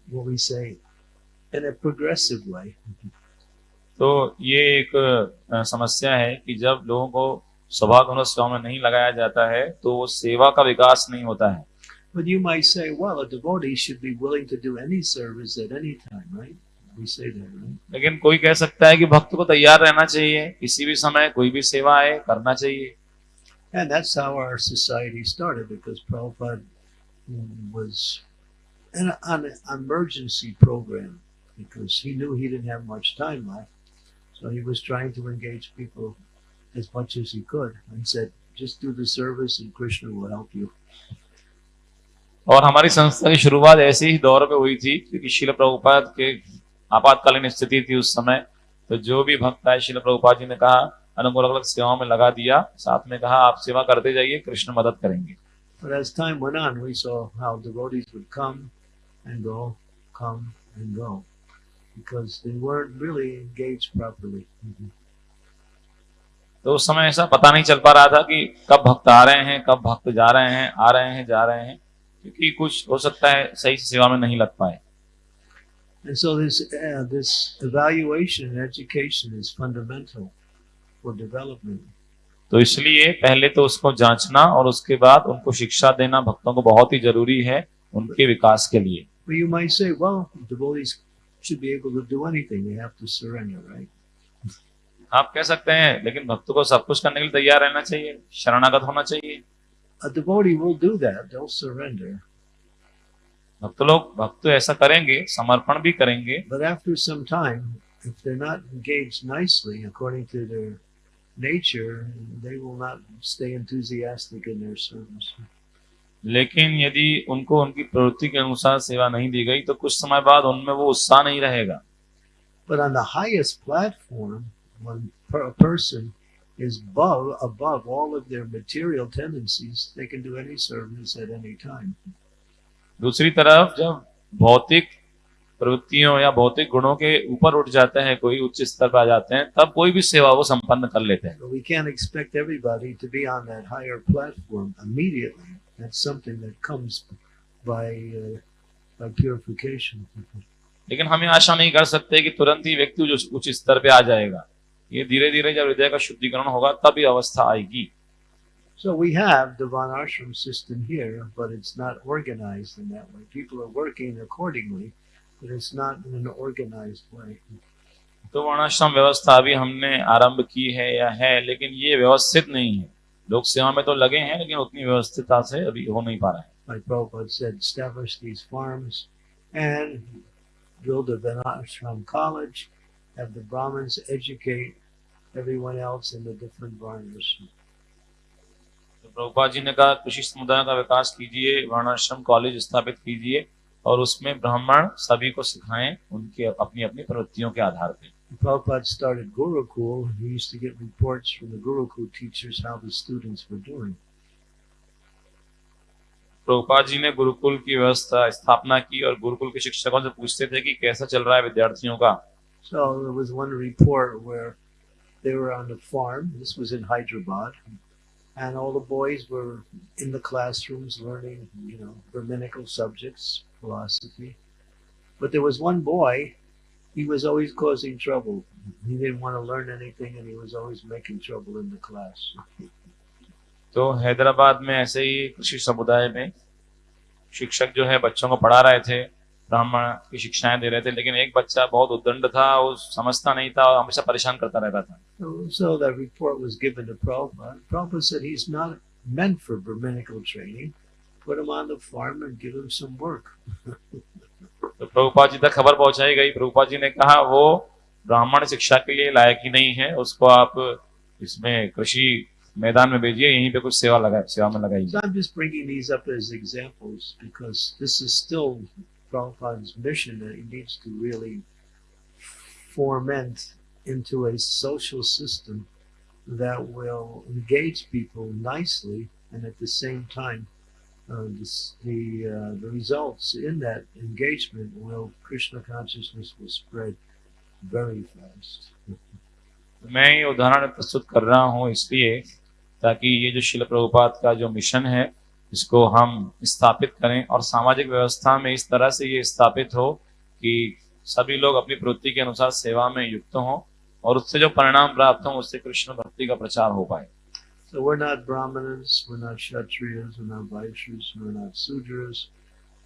what we say in a progressive way. तो ये एक समस्या है कि जब लोगों को स्वभाव सेवा में नहीं लगाया जाता है तो वो सेवा का विकास नहीं होता है But you might say, well, a devotee should be willing to do any service at any time, right? We say that, right? लेकिन कोई कह सकता है कि भक्त को तैयार रहना चाहिए किसी भी समय कोई भी सेवा आए करना चाहिए And that's how our society started because Prabhupada was in a, on an emergency program because he knew he didn't have much time left. So he was trying to engage people as much as he could and said, just do the service and Krishna will help you. और हमारी संस्था की शुरुआत ऐसे ही दौर पे हुई थी क्योंकि शिल प्रभुपाद के आपातकालीन स्थिति थी उस समय। तो जो भी भक्त आए शिल प्रभुपाद जी ने कहा अनुकूल अलग अलग सेवाओं में लगा दिया। साथ में कहा आप सेवा करते जाइए कृष्ण मदद करेंगे। But as time went on, we saw how devotees would come and go, come and go because they weren't really engaged properly. तो उस समय ऐसा पता नहीं चल पा रहा था कि कब भक्त आ रहे हैं कब भक्त जा रहे हैं आ रहे हैं जा रहे हैं। क्योंकि कुछ हो सकता है सही से सेवा में नहीं लग पाए And so this uh, this evaluation and education is fundamental for development. तो इसलिए पहले तो उसको जांचना और उसके बाद उनको शिक्षा देना भक्तों को बहुत ही ज़रूरी है उनके विकास के लिए But you might say, well, devotees should be able to do anything. They have to surrender, right? आप कह सकते हैं लेकिन भक्त को सब कुछ करने के लिए तैयार रहना चाहिए शरणागत होना चाहिए A devotee will do that. They'll surrender. भक्त लोग भक्त ऐसा करेंगे समर्पण भी करेंगे But after some time, if they're not engaged nicely according to their nature, they will not stay enthusiastic in their service. लेकिन यदि उनको उनकी प्रवृत्ति के अनुसार सेवा नहीं दी गई तो कुछ समय बाद उनमें वो उत्साह नहीं रहेगा But on the highest platform, when a person is above above all of their material tendencies, they can do any service at any time. दूसरी तरफ़ जब भौतिक प्रवृत्तियों या भौतिक गुणों के ऊपर उठ जाते हैं कोई उच्च स्तर पर आ जाते हैं तब कोई भी सेवा वो संपन्न कर लेते हैं can't expect everybody to be on that higher platform immediately. That's something that comes by uh, by purification. लेकिन हम ये आशा नहीं कर सकते कि तुरंत ही व्यक्ति उच्च स्तर पे आ जाएगा ये धीरे धीरे जब हृदय का शुद्धिकरण होगा तब ये अवस्था आएगी So we have the Van Ashram system here, but it's not organized in that way. People are working accordingly, but it's not in an organized way. तो वर्णाश्रम व्यवस्था अभी हमने आरंभ की है या है लेकिन ये व्यवस्थित नहीं है लोग सेवा में तो लगे हैं लेकिन उतनी व्यवस्थितता से अभी हो नहीं पा रहा है Like Prabhupada said, establish these farms and build a Vanashram college, have the Brahmins educate everyone else in the different varnas. तो प्रभुपाद जी ने कहा कृषि समुदाय का विकास कीजिए वर्णाश्रम कॉलेज स्थापित कीजिए और उसमें ब्राह्मण सभी को सिखाएँ उनके अपनी अपनी प्रवृत्तियों के आधार पर Prabhupada started Gurukul, he used to get reports from the Gurukul teachers how the students were doing. Prabhupada ji ने गुरुकुल की व्यवस्था स्थापना की और गुरुकुल के शिक्षकों से पूछते थे कि कैसा चल रहा है विद्यार्थियों का So there was one report where they were on the farm. This was in Hyderabad. And all the boys were in the classrooms learning, you know, Brahminical subjects, philosophy. But there was one boy, he was always causing trouble. He didn't want to learn anything and he was always making trouble in the class. तो हैदराबाद में ऐसे ही कृषि समुदाय में शिक्षक जो है बच्चों को पढ़ा रहे थे ब्राह्मण की शिक्षाएँ दे रहे थे लेकिन एक बच्चा बहुत उद्दंड था वो समझता नहीं था और हमेशा परेशान करता रहता था। प्रभुपा *laughs* तो जी तक खबर पहुंचाई गई। प्रभुपा जी ने कहा वो ब्राह्मण शिक्षा के लिए लायक ही नहीं है। उसको आप इसमें कृषि मैदान में भेजिए यहीं पे कुछ सेवा लगा सेवा में लगाइए। Prabhupada's mission that he needs to really foment into a social system that will engage people nicely and at the same time uh, this, the uh, the results in that engagement will Krishna consciousness will spread very fast. मैं ये उदाहरण प्रस्तुत कर रहा हूँ इसलिए ताकि ये जो शिल प्रभुपाद का जो मिशन है इसको हम स्थापित करें और सामाजिक व्यवस्था में इस तरह से ये स्थापित हो कि सभी लोग अपनी प्रवृत्ति के अनुसार सेवा में युक्त हों और उससे जो परिणाम प्राप्त हों उससे कृष्ण भक्ति का प्रचार हो पाए So we're not Brahmanas, we're not Kshatriyas, we're not Vaishyas, we're not Sudras,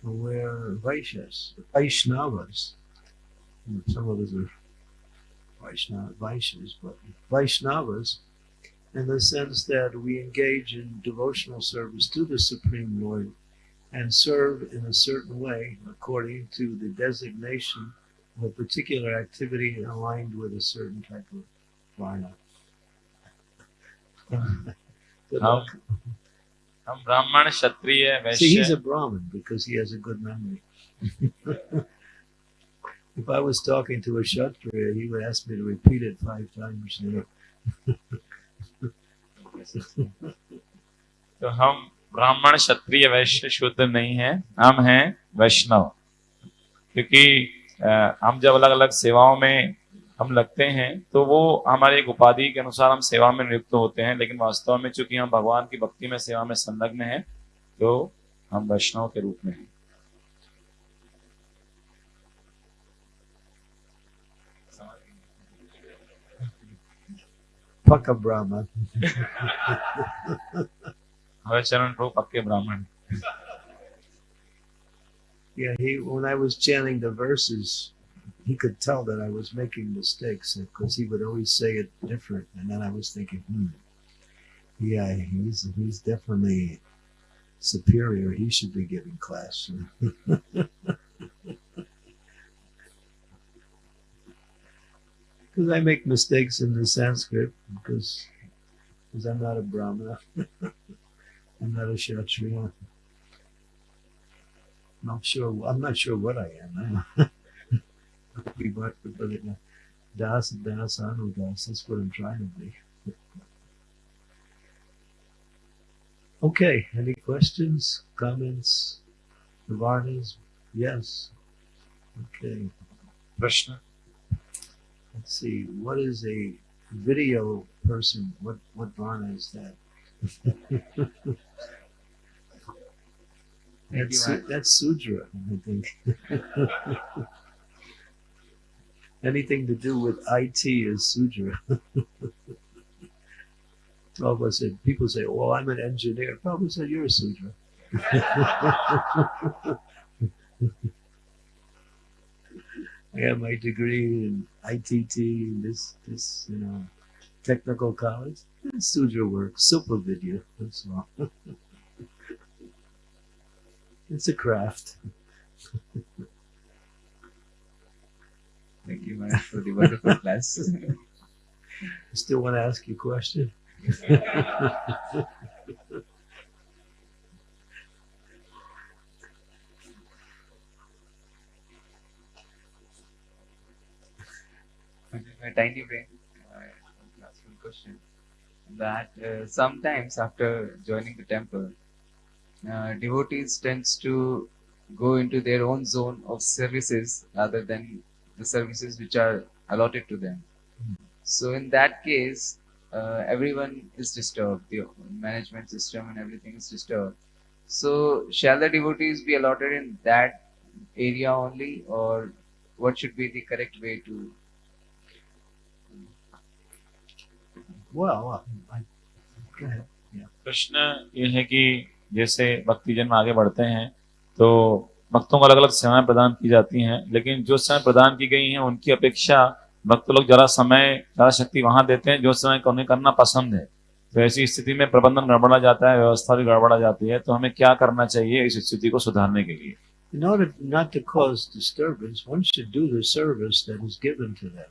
we're Vaishyas, Vaishnavas. Some of us are Vaishnava, Vaishyas, but Vaishnavas in the sense that we engage in devotional service to the Supreme Lord and serve in a certain way according to the designation of a particular activity aligned with a certain type of varna. good luck. I'm Brahman, Kshatriya, Vaishya. See, he's a Brahmin because he has a good memory. *laughs* if I was talking to a Kshatriya, he would ask me to repeat it five times. You know. *laughs* तो हम ब्राह्मण क्षत्रिय वैश्य शुद्ध नहीं हैं, हम हैं वैष्णव। क्योंकि हम जब अलग अलग सेवाओं में हम लगते हैं तो वो हमारे एक उपाधि के अनुसार हम सेवा में नियुक्त होते हैं, लेकिन वास्तव में चूँकि हम भगवान की भक्ति में, सेवा में संलग्न हैं तो हम वैष्णव के रूप में हैं। fuck a Brahman. હવે ચરણ પ્રભુ પક્કે Brahman. Yeah, he when I was chanting the verses, he could tell that I was making mistakes because he would always say it different, and then I was thinking, hmm, yeah, he's he's definitely superior. He should be giving class. *laughs* because I make mistakes in the Sanskrit because because I'm not a Brahmana. *laughs* I'm not a Kshatriya. Not sure. I'm not sure what I am. *laughs* We work with Das, Das, Anu, Das. That's what I'm trying to be. Okay, any questions, comments, Navarnas? Yes. Okay. Krishna. Let's see. What is a video person? What what Varna is that? *laughs* that's, that's Sudra, I think. *laughs* Anything to do with IT is Sudra. *laughs* Prabhupada said, people say, well, I'm an engineer. Prabhupada said, you're a Sudra. I have my degree in ITT, this, this, you know, technical college. Sudra work, super video, that's all. *laughs* it's a craft. Thank you, Maharaj, for the wonderful class. *laughs* Still want to ask you a question? *laughs* my tiny brain. I want to ask you a question. That uh, sometimes after joining the temple, uh, devotees tends to go into their own zone of services rather than the services which are allotted to them. So in that case, uh, everyone is disturbed. The management system and everything is disturbed. So shall the devotees be allotted in that area only, or what should be the correct way to Well, I, I go ahead. प्रश्न ये है कि जैसे भक्ति जन्म आगे बढ़ते हैं तो भक्तों को अलग अलग सेवाएँ प्रदान की जाती हैं लेकिन जो सेवाएँ प्रदान की गई हैं उनकी अपेक्षा भक्त लोग जरा समय ज़्यादा शक्ति वहाँ देते हैं जो समय उन्हें करना पसंद है तो ऐसी स्थिति में प्रबंधन गड़बड़ा जाता है व्यवस्था भी गड़बड़ा जाती है तो हमें क्या करना चाहिए इस स्थिति को सुधारने के लिए In order not to cause disturbance, one should do the service that is given to them.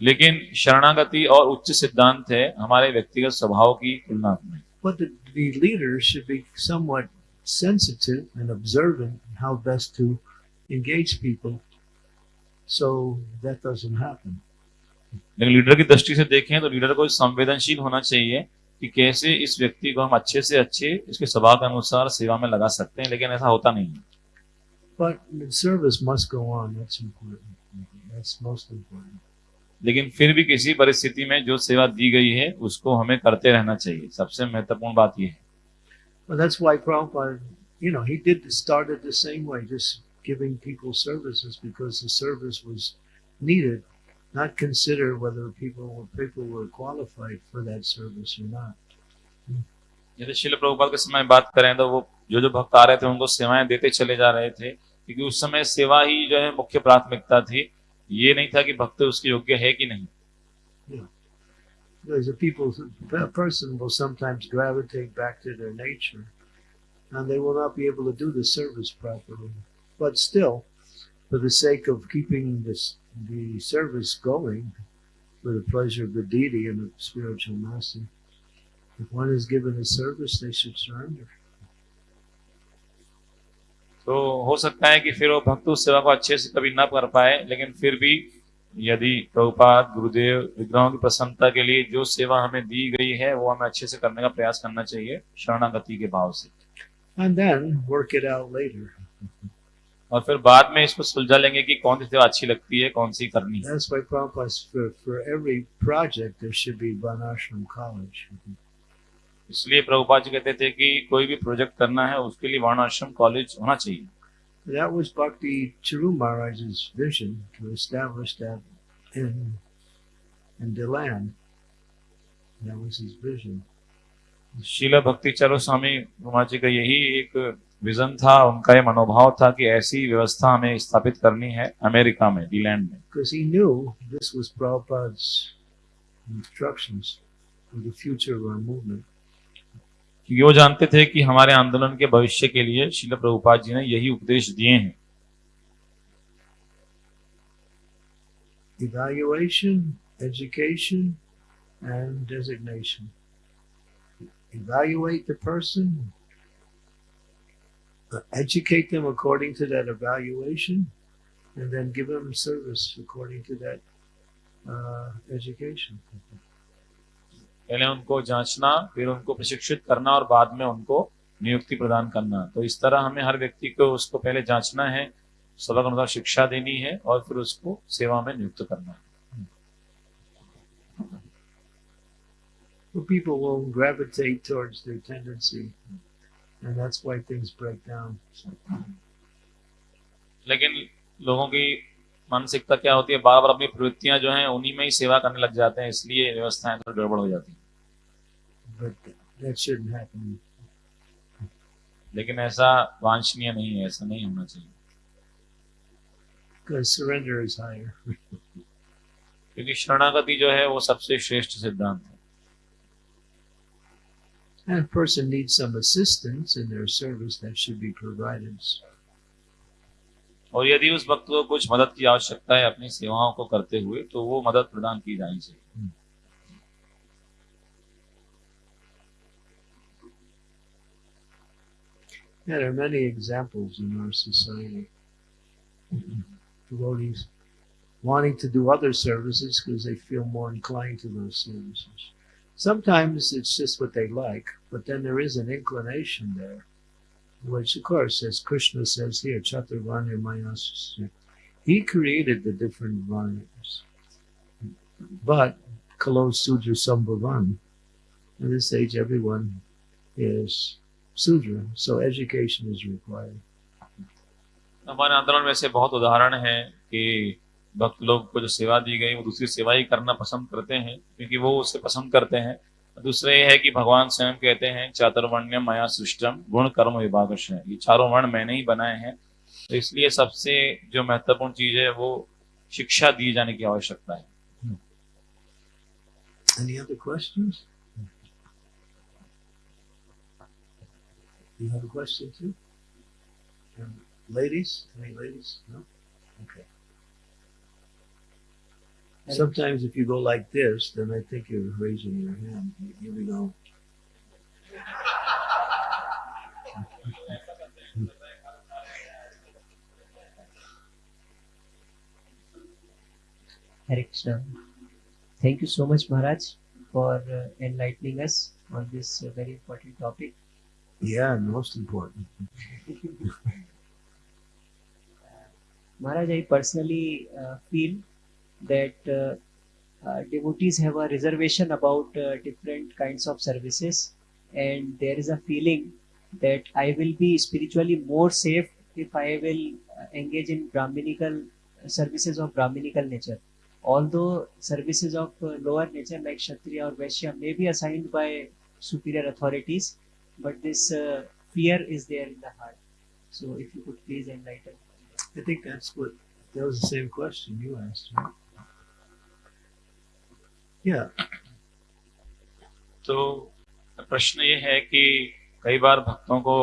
लेकिन शरणागति और उच्च सिद्धांत है हमारे व्यक्तिगत स्वभाव की तुलना में But the, the leader should be somewhat sensitive and observant in how best to engage people so that doesn't happen. लेकिन लीडर की दृष्टि से देखें तो लीडर को संवेदनशील होना चाहिए कि कैसे इस व्यक्ति को हम अच्छे से अच्छे इसके स्वभाव के अनुसार सेवा में लगा सकते हैं लेकिन ऐसा होता नहीं है But the service must go on. That's important. That's most important. लेकिन फिर भी किसी परिस्थिति में जो सेवा दी गई है उसको हमें करते रहना चाहिए। सबसे महत्वपूर्ण बात यह है। Not यदि शिल प्रभुपाल के समय बात करें तो वो जो जो भक्त आ रहे थे उनको सेवाएँ देते चले जा रहे थे क्योंकि उस समय सेवा ही जो है मुख्य प्राथमिकता थी। ये नहीं था कि भक्त उसके योग्य है कि नहीं Because the people, a person will sometimes gravitate back to their nature, and they will not be able to do the service properly. But still, for the sake of keeping this the service going, for the pleasure of the deity and the spiritual master, if one is given a service, they should surrender. तो हो सकता है कि फिर वो भक्त उस सेवा को अच्छे से कभी ना कर पाए लेकिन फिर भी यदि प्रभुपाद गुरुदेव विग्रहों की प्रसन्नता के लिए जो सेवा हमें दी गई है वो हमें अच्छे से करने का प्रयास करना चाहिए शरणागति के भाव से And then work it out later. और फिर बाद में इसको सुलझा लेंगे कि कौन सी सेवा अच्छी लगती है कौन सी करनी है That's why Prabhupada, for, for every project, there should be Vanashram College. इसलिए प्रभुपाद जी कहते थे कि कोई भी प्रोजेक्ट करना है उसके लिए वर्णाश्रम कॉलेज होना चाहिए That was Bhakti Chiru Maharaj's vision to establish that in in the land. That was his vision. Sheila भक्ति चारो स्वामी महाराज जी का यही एक विजन था उनका ये मनोभाव था कि ऐसी व्यवस्था हमें स्थापित करनी है अमेरिका में डीलैंड में Because he knew this was Prabhupada's instructions for the future of our movement. क्योंकि वो जानते थे कि हमारे आंदोलन के भविष्य के लिए शिल प्रभुपाद जी ने यही उपदेश दिए हैं Evaluation, education, and designation. Evaluate the person, uh, educate them according to that evaluation, and then give them service according to that uh, education. पहले उनको जांचना फिर उनको प्रशिक्षित करना और बाद में उनको नियुक्ति प्रदान करना तो इस तरह हमें हर व्यक्ति को उसको पहले जांचना है सबक अनुसार शिक्षा देनी है और फिर उसको सेवा में नियुक्त करना है Well, people will gravitate towards their tendency, and that's why things break down. लेकिन लोगों की मानसिकता क्या होती है? बार बार अपनी प्रवृत्तियाँ जो है उन्हीं में ही सेवा करने लग जाते हैं इसलिए व्यवस्थाएँ थोड़ी गड़बड़ हो जाती है। लेकिन ऐसा वांछनीय नहीं है ऐसा नहीं होना चाहिए। क्योंकि शरणागति जो है वो सबसे श्रेष्ठ सिद्धांत है। And person needs some assistance in their service, that should be provided. और यदि उस भक्त को कुछ मदद की आवश्यकता है अपनी सेवाओं को करते हुए तो वो मदद प्रदान की जानी चाहिए Yeah, there are many examples in our society. Devotees wanting to do other services because they feel more inclined to those services. Sometimes it's just what they like, but then there is an inclination there, which, of course, as Krishna says here, Chaturvanya Mayasya, he created the different varnas. But, Kalo Sudra Sambhavan, in this age, everyone is Sudra, so education is required. हमारे आंदोलन में ऐसे बहुत उदाहरण हैं कि भक्त लोग को जो सेवा दी गई वो दूसरी सेवा ही करना पसंद करते हैं क्योंकि वो उसे पसंद करते हैं दूसरे ये है कि भगवान स्वयं कहते हैं चातुर्वर्ण्य माया सृष्टम गुण कर्म विभाग ये चारों वर्ण मैंने ही बनाए हैं तो इसलिए सबसे जो महत्वपूर्ण चीज़ है, वो शिक्षा दी जाने की आवश्यकता है Any other questions? You have a question too? Ladies? Any ladies? No? Okay. Sometimes if you go like this, then I think you're raising your hand. Here we go. Hare. Thank you so much, Maharaj, for uh, enlightening us on this uh, very important topic. Yeah, most important. *laughs* Maharaj, I personally uh, feel that uh, uh, devotees have a reservation about uh, different kinds of services, and there is a feeling that I will be spiritually more safe if I will engage in Brahminical services of Brahminical nature. Although services of lower nature like Kshatriya or Vaishya may be assigned by superior authorities, but this uh, fear is there in the heart. So, if you could please enlighten. I think that's what, that was the same question you asked, right? Yeah, तो प्रश्न ये है कि कई बार भक्तों को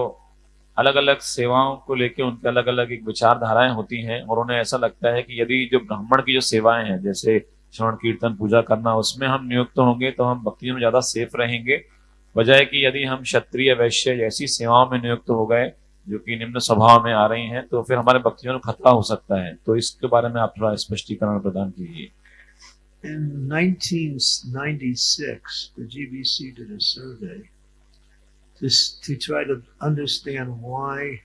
अलग अलग सेवाओं को लेकर उनके अलग अलग एक विचारधाराएँ होती हैं और उन्हें ऐसा लगता है कि यदि जो ब्राह्मण की जो सेवाएँ हैं जैसे श्रवण कीर्तन पूजा करना उसमें हम नियुक्त होंगे तो हम भक्ति में ज़्यादा सेफ़ रहेंगे। बजाय कि यदि हम क्षत्रिय वैश्य ऐसी सेवाओं में नियुक्त हो गए जो कि निम्न स्वभाव में आ रही हैं तो फिर हमारे भक्तियों में खतरा हो सकता है। तो इसके बारे में आप थोड़ा स्पष्टीकरण प्रदान कीजिए। in 1996, the GBC did a survey just to try to understand why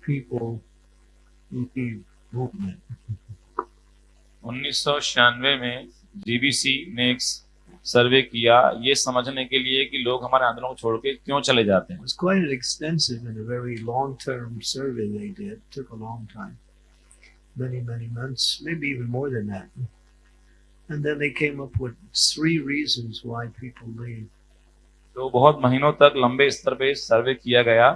people leave movement. 1996 में जीबीसी ने एक सर्वे किया ये समझने के लिए कि लोग हमारे आंदोलन को छोड़ के क्यों चले जाते It हैं was quite an extensive and a very long-term survey they did. took a long time, many, many months, maybe even more than that. And then they came up with three reasons why people leave. तो बहुत महीनों तक लंबे स्तर पे सर्वे किया गया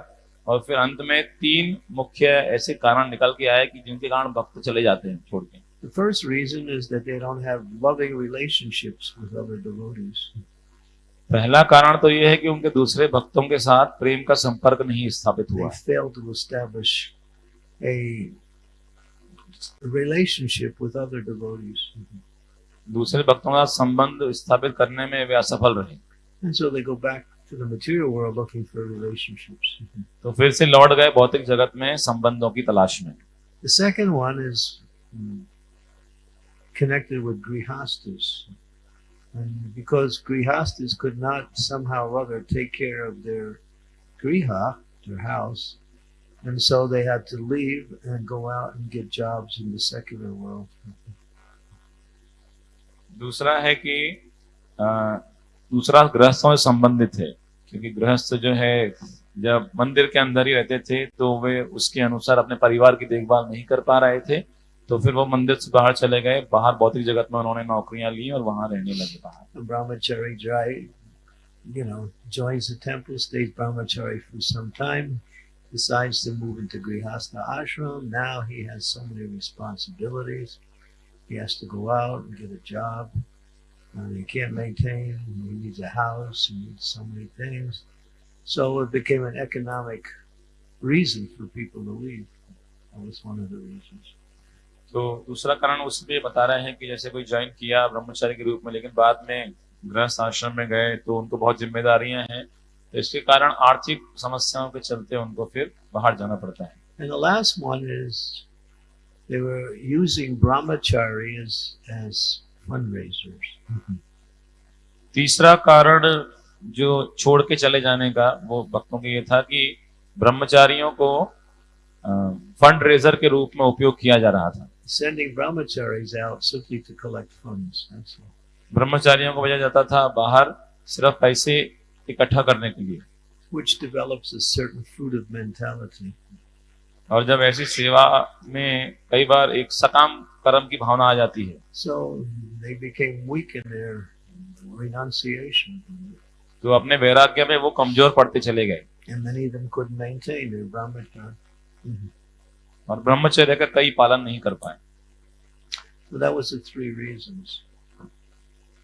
और फिर अंत में तीन मुख्य ऐसे कारण निकल के आए कि जिनके कारण भक्त चले जाते हैं छोड़ के The first reason is that they don't have loving relationships with other devotees. पहला कारण तो ये है कि उनके दूसरे भक्तों के साथ प्रेम का संपर्क नहीं स्थापित They हुआ fail to establish a relationship with other devotees. दूसरे भक्तों के संबंध स्थापित करने में वे असफल रहे And so they go back to the material world looking for relationships. तो फिर से लौट गए भौतिक जगत में संबंधों की तलाश में The second one is mm, connected with grihastas. And because grihastas could not somehow or other take care of their griha, their house, and so they had to leave and go out and get jobs in the secular world. दूसरा है कि दूसरा गृहस्थों से संबंधित है, क्योंकि गृहस्थ जो है, जब मंदिर के अंदर ही रहते थे तो वे उसके अनुसार अपने परिवार की देखभाल नहीं कर पा रहे थे तो फिर वो मंदिर से बाहर चले गए, बाहर भौतिक जगत में उन्होंने नौकरियाँ ली और वहाँ रहने लगे बाहर। ब्रह्मचारी you know He has to go out and get a job. And he can't maintain. He needs a house. He needs so many things. So it became an economic reason for people to leave. That was one of the reasons. तो दूसरा कारण उसमें बता रहे हैं कि जैसे कोई ज्वाइन किया ब्रह्मचारी के रूप में लेकिन बाद में गृहस्थ आश्रम में गए तो उनको बहुत जिम्मेदारियाँ हैं तो इसके कारण आर्थिक समस्याओं के चलते उनको फिर बाहर जाना पड़ता है And the last one is they were using brahmachari as as fundraisers. Mm-hmm. तीसरा कारण जो छोड़ के चले जाने का वो भक्तों के ये था कि ब्रह्मचारियों को फंड रेजर के रूप में उपयोग किया जा रहा था। ब्रह्मचारियों को भेजा जाता था बाहर सिर्फ़ पैसे इकट्ठा करने के लिए। और जब ऐसी सेवा में कई बार एक सकाम कर्म की भावना आ जाती है So they became weak in their renunciation. तो अपने वैराग्य में वो कमज़ोर पड़ते चले गए And many of them couldn't maintain their brahmacharya. और ब्रह्मचर्य का कई पालन नहीं कर पाए So that was the three reasons.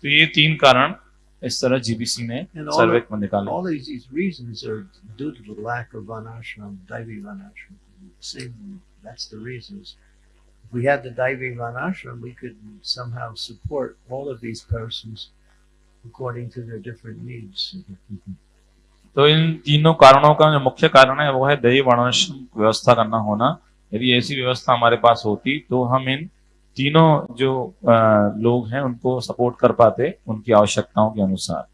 तो ये तीन कारण इस तरह जीबीसी ने में निकाले all these reasons are due to the lack of vanashram, Daivi vanashram. Same, that's the reasons. If we had the Daivi vanashram, we could somehow support all of these persons according to their different needs. तो इन तीनों कारणों का जो मुख्य कारण है वो है दैवी वर्णाश्रम व्यवस्था करना होना यदि ऐसी व्यवस्था हमारे पास होती तो हम इन तीनों जो अ, लोग हैं उनको सपोर्ट कर पाते उनकी आवश्यकताओं के अनुसार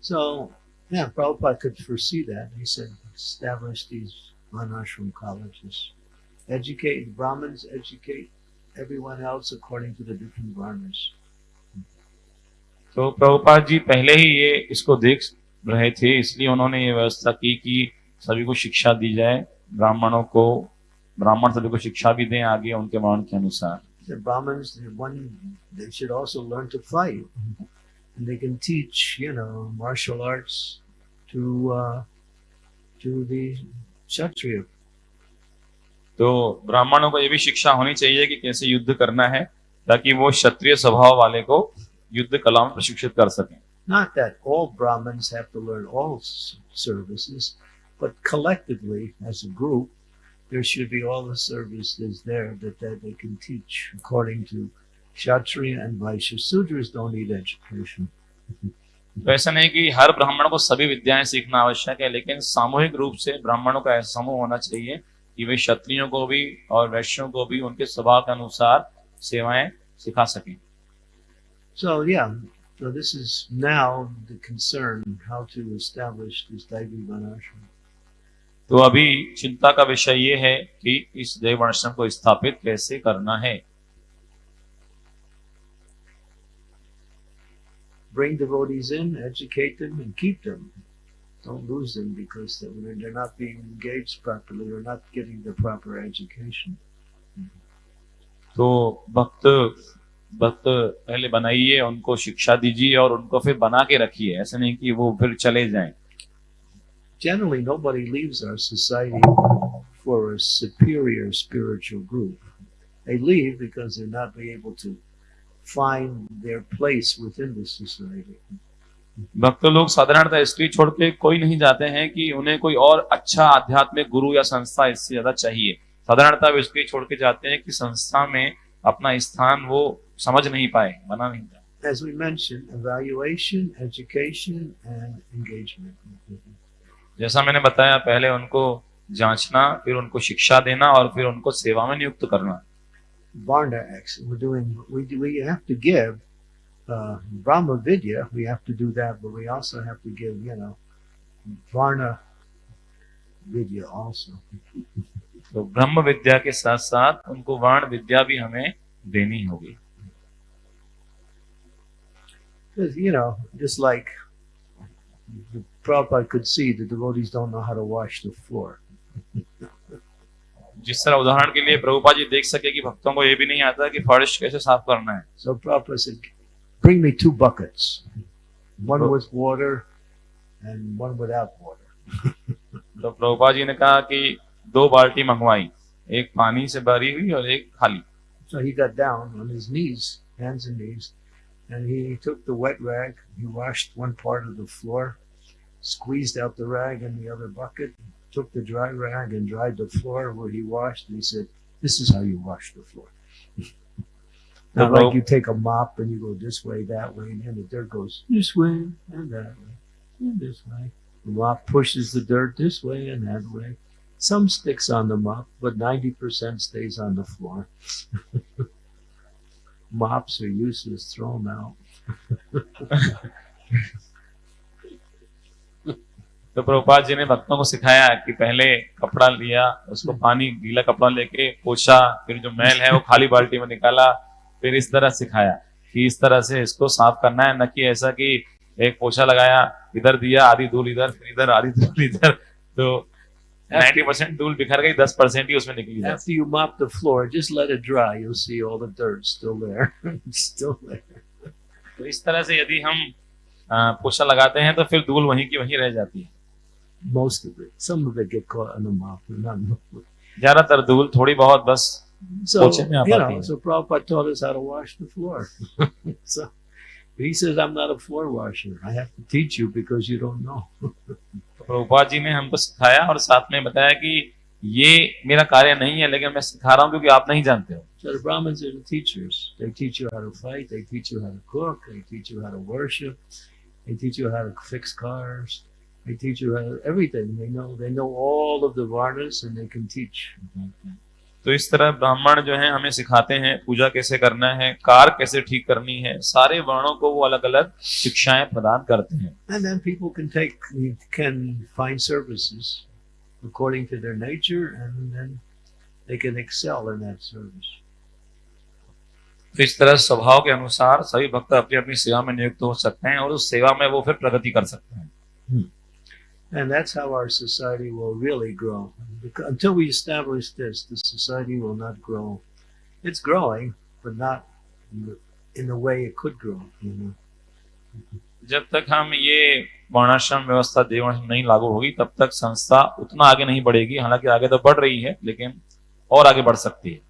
So, yeah, Prabhupada could foresee that. He said, establish these vanashram colleges. Educate the Brahmins, educate everyone else according to the different varnas. तो प्रभुपाद जी पहले ही ये इसको देख रहे थे इसलिए उन्होंने ये व्यवस्था की कि सभी को शिक्षा दी जाए ब्राह्मणों को ब्राह्मण सभी को शिक्षा भी दें आगे उनके वर्ण के अनुसार The Brahmins, they- one, they should also learn to fight. And they can teach, you know, martial arts to, uh, to the Kshatriya. तो ब्राह्मणों को ये भी शिक्षा होनी चाहिए कि कैसे युद्ध करना है ताकि वो क्षत्रिय स्वभाव वाले को युद्ध कला में प्रशिक्षित कर सकें Not that all Brahmins have to learn all services, but collectively, as a group, there should be all the services there that, that they can teach according to Kshatriya and Vaishya. Sudras don't need education. तो ऐसा नहीं कि हर ब्राह्मण को सभी विद्याएँ सीखना आवश्यक है लेकिन सामूहिक रूप से ब्राह्मणों का ऐसा समूह होना चाहिए कि वे क्षत्रियों को भी और वैश्यों को भी उनके स्वभाव के अनुसार सेवाएँ सिखा सकें So, yeah, so this is now the concern how to establish this. तो अभी चिंता का विषय ये है कि इस देव वर्णाश्रम को स्थापित कैसे करना है Bring devotees in, educate them, and keep them. Don't lose them because they're they're not being engaged properly or not getting the proper education. तो भक्त भक्त पहले बनाइए उनको शिक्षा दीजिए और उनको फिर बना के रखिए ऐसा नहीं कि वो फिर चले जाएं Generally, nobody leaves our society for a superior spiritual group. They leave because they're not be able to find their place within the society. भक्त लोग साधारणतः इसलिए छोड़ के कोई नहीं जाते हैं कि उन्हें कोई और अच्छा आध्यात्मिक गुरु या संस्था इससे ज़्यादा चाहिए साधारणतः वे इसलिए छोड़ के जाते हैं कि संस्था में अपना स्थान वो समझ नहीं पाए बना नहीं पाए As we mentioned, evaluation, education, and engagement. जैसा मैंने बताया पहले उनको जांचना फिर उनको शिक्षा देना और फिर उनको सेवा में नियुक्त करना Varna X. We're doing. We do, we have to give uh, Brahma Vidya. We have to do that, but we also have to give you know Varna Vidya also. तो ब्रह्म विद्या के साथ साथ उनको वर्ण विद्या भी हमें देनी होगी Because you know, just like the Prabhupada could see, the devotees don't know how to wash the floor. *laughs* जिस तरह उदाहरण के लिए प्रभुपा जी देख सके कि भक्तों को ये भी नहीं आता कि फर्श कैसे साफ़ करना है So Prabhupada said, "Bring me two buckets." one Oh. with water and one without water. तो प्रभुपा जी ने कहा कि दो बाल्टी मंगवाई एक पानी से भरी हुई और एक खाली So he got down on his knees, hands and knees, and he took the wet rag. He washed one part of the floor, squeezed out the rag in the other bucket, took the dry rag and dried the floor where he washed. And he said, This is how you wash the floor. *laughs* Not like you take a mop and you go this way, that way, and then the dirt goes this way and that way and this way. The mop pushes the dirt this way and that way. Some sticks on the mop, but 90% stays on the floor. *laughs* Mops are useless, throw them out. *laughs* तो प्रभुपाद जी ने भक्तों को सिखाया कि पहले कपड़ा लिया उसको पानी गीला कपड़ा लेके पोछा फिर जो मैल है वो खाली बाल्टी में निकाला फिर इस तरह सिखाया कि इस तरह से इसको साफ़ करना है न कि ऐसा कि एक पोछा लगाया इधर दिया आधी धूल इधर फिर इधर आधी धूल इधर तो 90% परसेंट धूल बिखर गई 10% परसेंट ही उसमें निकली जाती After you mop the floor, just let it dry. You'll see all the dirt still there. *laughs* Still there. तो इस तरह से यदि हम पोछा लगाते हैं तो फिर धूल वहीं की वहीं रह जाती है Most of it. Some of it get caught in the mop, but not most. ज़्यादातर धूल थोड़ी बहुत बस So, you know, so Prabhupada taught us how to wash the floor. so he says, I'm not a floor washer. I have to teach you because you don't know. तो प्रभुपाद जी ने हमको सिखाया और साथ में बताया कि ये मेरा कार्य नहीं है लेकिन मैं सिखा रहा हूँ क्योंकि आप नहीं जानते हो So the Brahmins are the teachers. They teach you how to fight. They teach you how to cook. They teach you how to worship. They teach you how to fix cars. I teach about everything. They know they know all of the varnas and they can teach. तो इस तरह ब्राह्मण जो हैं हमें सिखाते हैं पूजा कैसे करना है कार कैसे ठीक करनी है सारे वर्णों को वो अलग अलग शिक्षाएँ प्रदान करते हैं तो इस तरह स्वभाव के अनुसार सभी भक्त अपनी अपनी सेवा में नियुक्त हो सकते हैं और उस सेवा में वो फिर प्रगति कर सकते हैं hmm. And that's how our society will really grow. Because until we establish this, the society will not grow. It's growing, but not in the, in the way it could grow. You know? जब तक हम ये वर्णाश्रम व्यवस्था देवण नहीं लागू होगी तब तक संस्था उतना आगे नहीं बढ़ेगी हालांकि आगे तो बढ़ रही है लेकिन और आगे बढ़ सकती है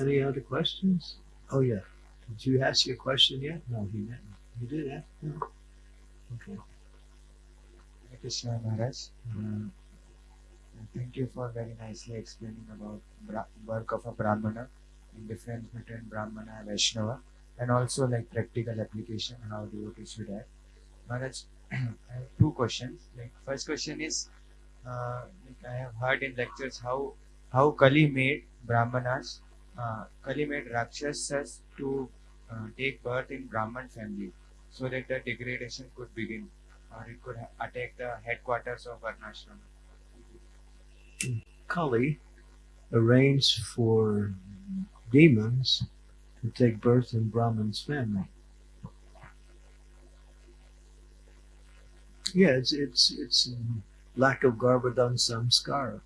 Any other questions? Oh yeah. Did you ask your question yet? No, he didn't. You did ask? No. Okay. Hare Krishna Maharaj. Uh, thank you for very nicely explaining about bra- work of a Brahmana and difference between Brahmana and Vaishnava and also like practical application how devotees should act. Maharaj, *clears throat* I have two questions. Like first question is, uh, like I have heard in lectures how how Kali made Brahmanas, uh, Kali made Rakshasas to uh, take birth in Brahman family so that the degradation could begin or it could ha- attack the headquarters of Varnashram. Kali arranged for demons to take birth in Brahman's family. Yeah, it's it's it's um, lack of Garbhadan samskara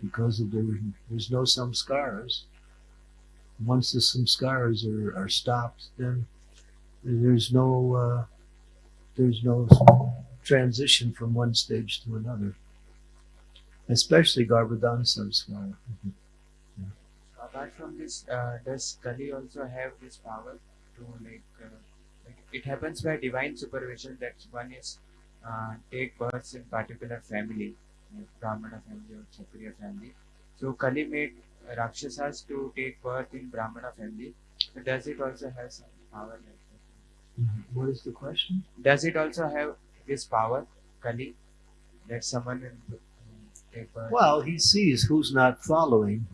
because of the there's no samskaras. Once the samskaras are, are stopped, then there's no uh, there's no transition from one stage to another especially Garbhadan samskara. Apart from this, uh, does Kali also have this power to like, uh, it happens by divine supervision that one is uh, take birth in particular family, like Brahmana family or Kshatriya family. So Kali made Rakshasas to take birth in Brahmana family. Does it also have some power like that? Mm -hmm. What is the question? Does it also have this power, Kali, that someone will um, take birth? Well, he sees who's not following.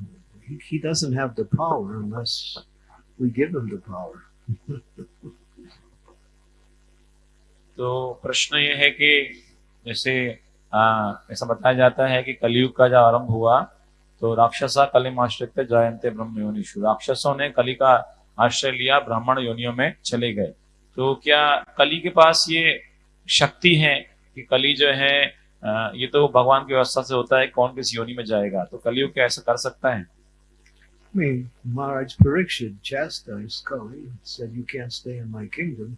He, he doesn't have the power unless we give him the power. तो प्रश्न ये है कि जैसे आ, ऐसा बताया जाता है कि कलयुग का जब आरंभ हुआ तो राक्षसा कलिम आश्रित जयंते ब्रह्म योनिषु राक्षसों ने कली का आश्रय लिया ब्राह्मण योनियों में चले गए। तो क्या कली के पास ये शक्ति है कि कली जो है ये तो भगवान की व्यवस्था से होता है कौन किस योनि में जाएगा? तो कलयुग क्या ऐसा कर सकता है? I mean, Maharaj Parikshit chastised Kali, said, You can't stay in my kingdom.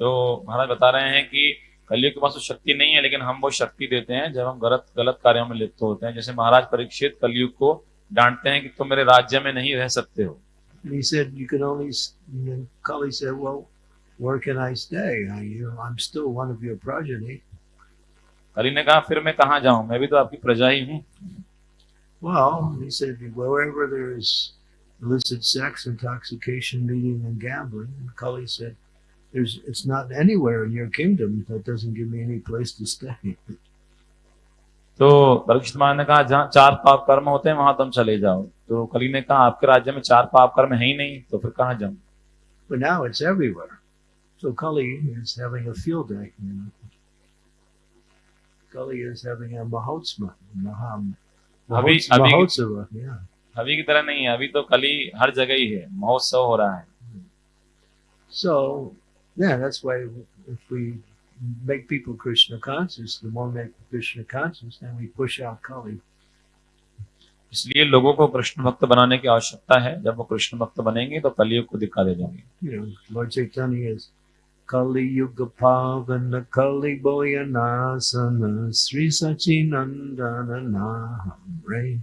तो महाराज बता रहे हैं कि कलियुग के पास तो शक्ति नहीं है लेकिन हम वो शक्ति देते हैं जब हम गलत गलत कार्यों में लिप्त होते हैं। जैसे महाराज परीक्षित कलयुग को डांटते हैं कि तुम मेरे राज्य में नहीं रह सकते हो। ने कहा फिर मैं कहा जाऊँ? मैं भी तो आपकी प्रजा ही हूँ। Well, There's, it's not anywhere in your kingdom that doesn't give me any place to stay. तो परीक्षित महाराज ने कहा जहाँ चार पाप कर्म होते हैं वहाँ तुम चले जाओ तो कली ने कहा आपके राज्य में चार पाप कर्म है ही नहीं तो फिर कहाँ जाऊँ But now it's everywhere. So Kali is having a field day. You know. Kali is having a mahotsma, maham, अभी अभी. Yeah. अभी की तरह नहीं है अभी तो कली हर जगह ही है महोत्सव हो रहा है So yeah, that's why if we make people Krishna conscious, the more make Krishna conscious, then we push out Kali. इसलिए लोगों को कृष्ण भक्त बनाने की आवश्यकता है जब वो कृष्ण भक्त बनेंगे तो कलयुग को दिखा दे जाएंगे You know, Lord Chaitanya is Kali Yuga Pavana Kali Boyanasana Sri Sachinandana Nahamre.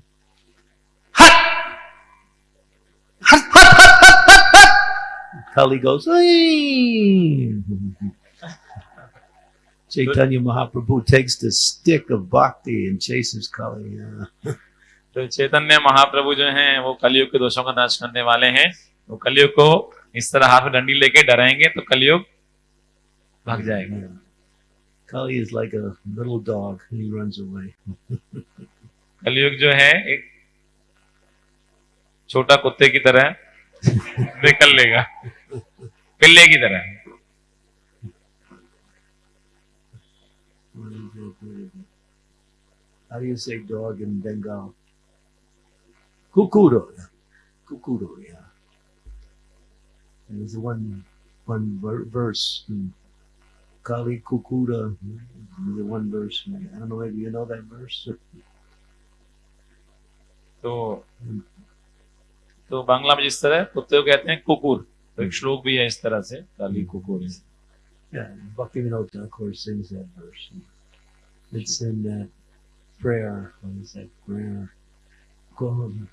Kali goes, "Hey!" Chaitanya Mahaprabhu takes the stick of bhakti and chases Kali. तो चैतन्य महाप्रभु जो हैं वो कलयुग के दोषों का नाश करने वाले हैं वो कलयुग को इस तरह हाथ में डंडी लेके डराएँगे तो कलयुग भाग जाएगा Kali is like a little dog he runs away. कलयुग जो है एक छोटा कुत्ते की तरह निकल लेगा पिल्ले की तरह? How do you say dog in Bengal? Kukuro. Kukuro, yeah. There's one one ver- verse in Kali Kukura. There's one verse. I don't know if you know that verse. तो तो बांग्ला में जिस तरह कुत्ते को कहते हैं कुकुर तो एक श्लोक भी है इस तरह से काली कुकुर Yeah, Bhaktivinoda Thakur of course sings that verse. It's in that prayer. What is that prayer? God.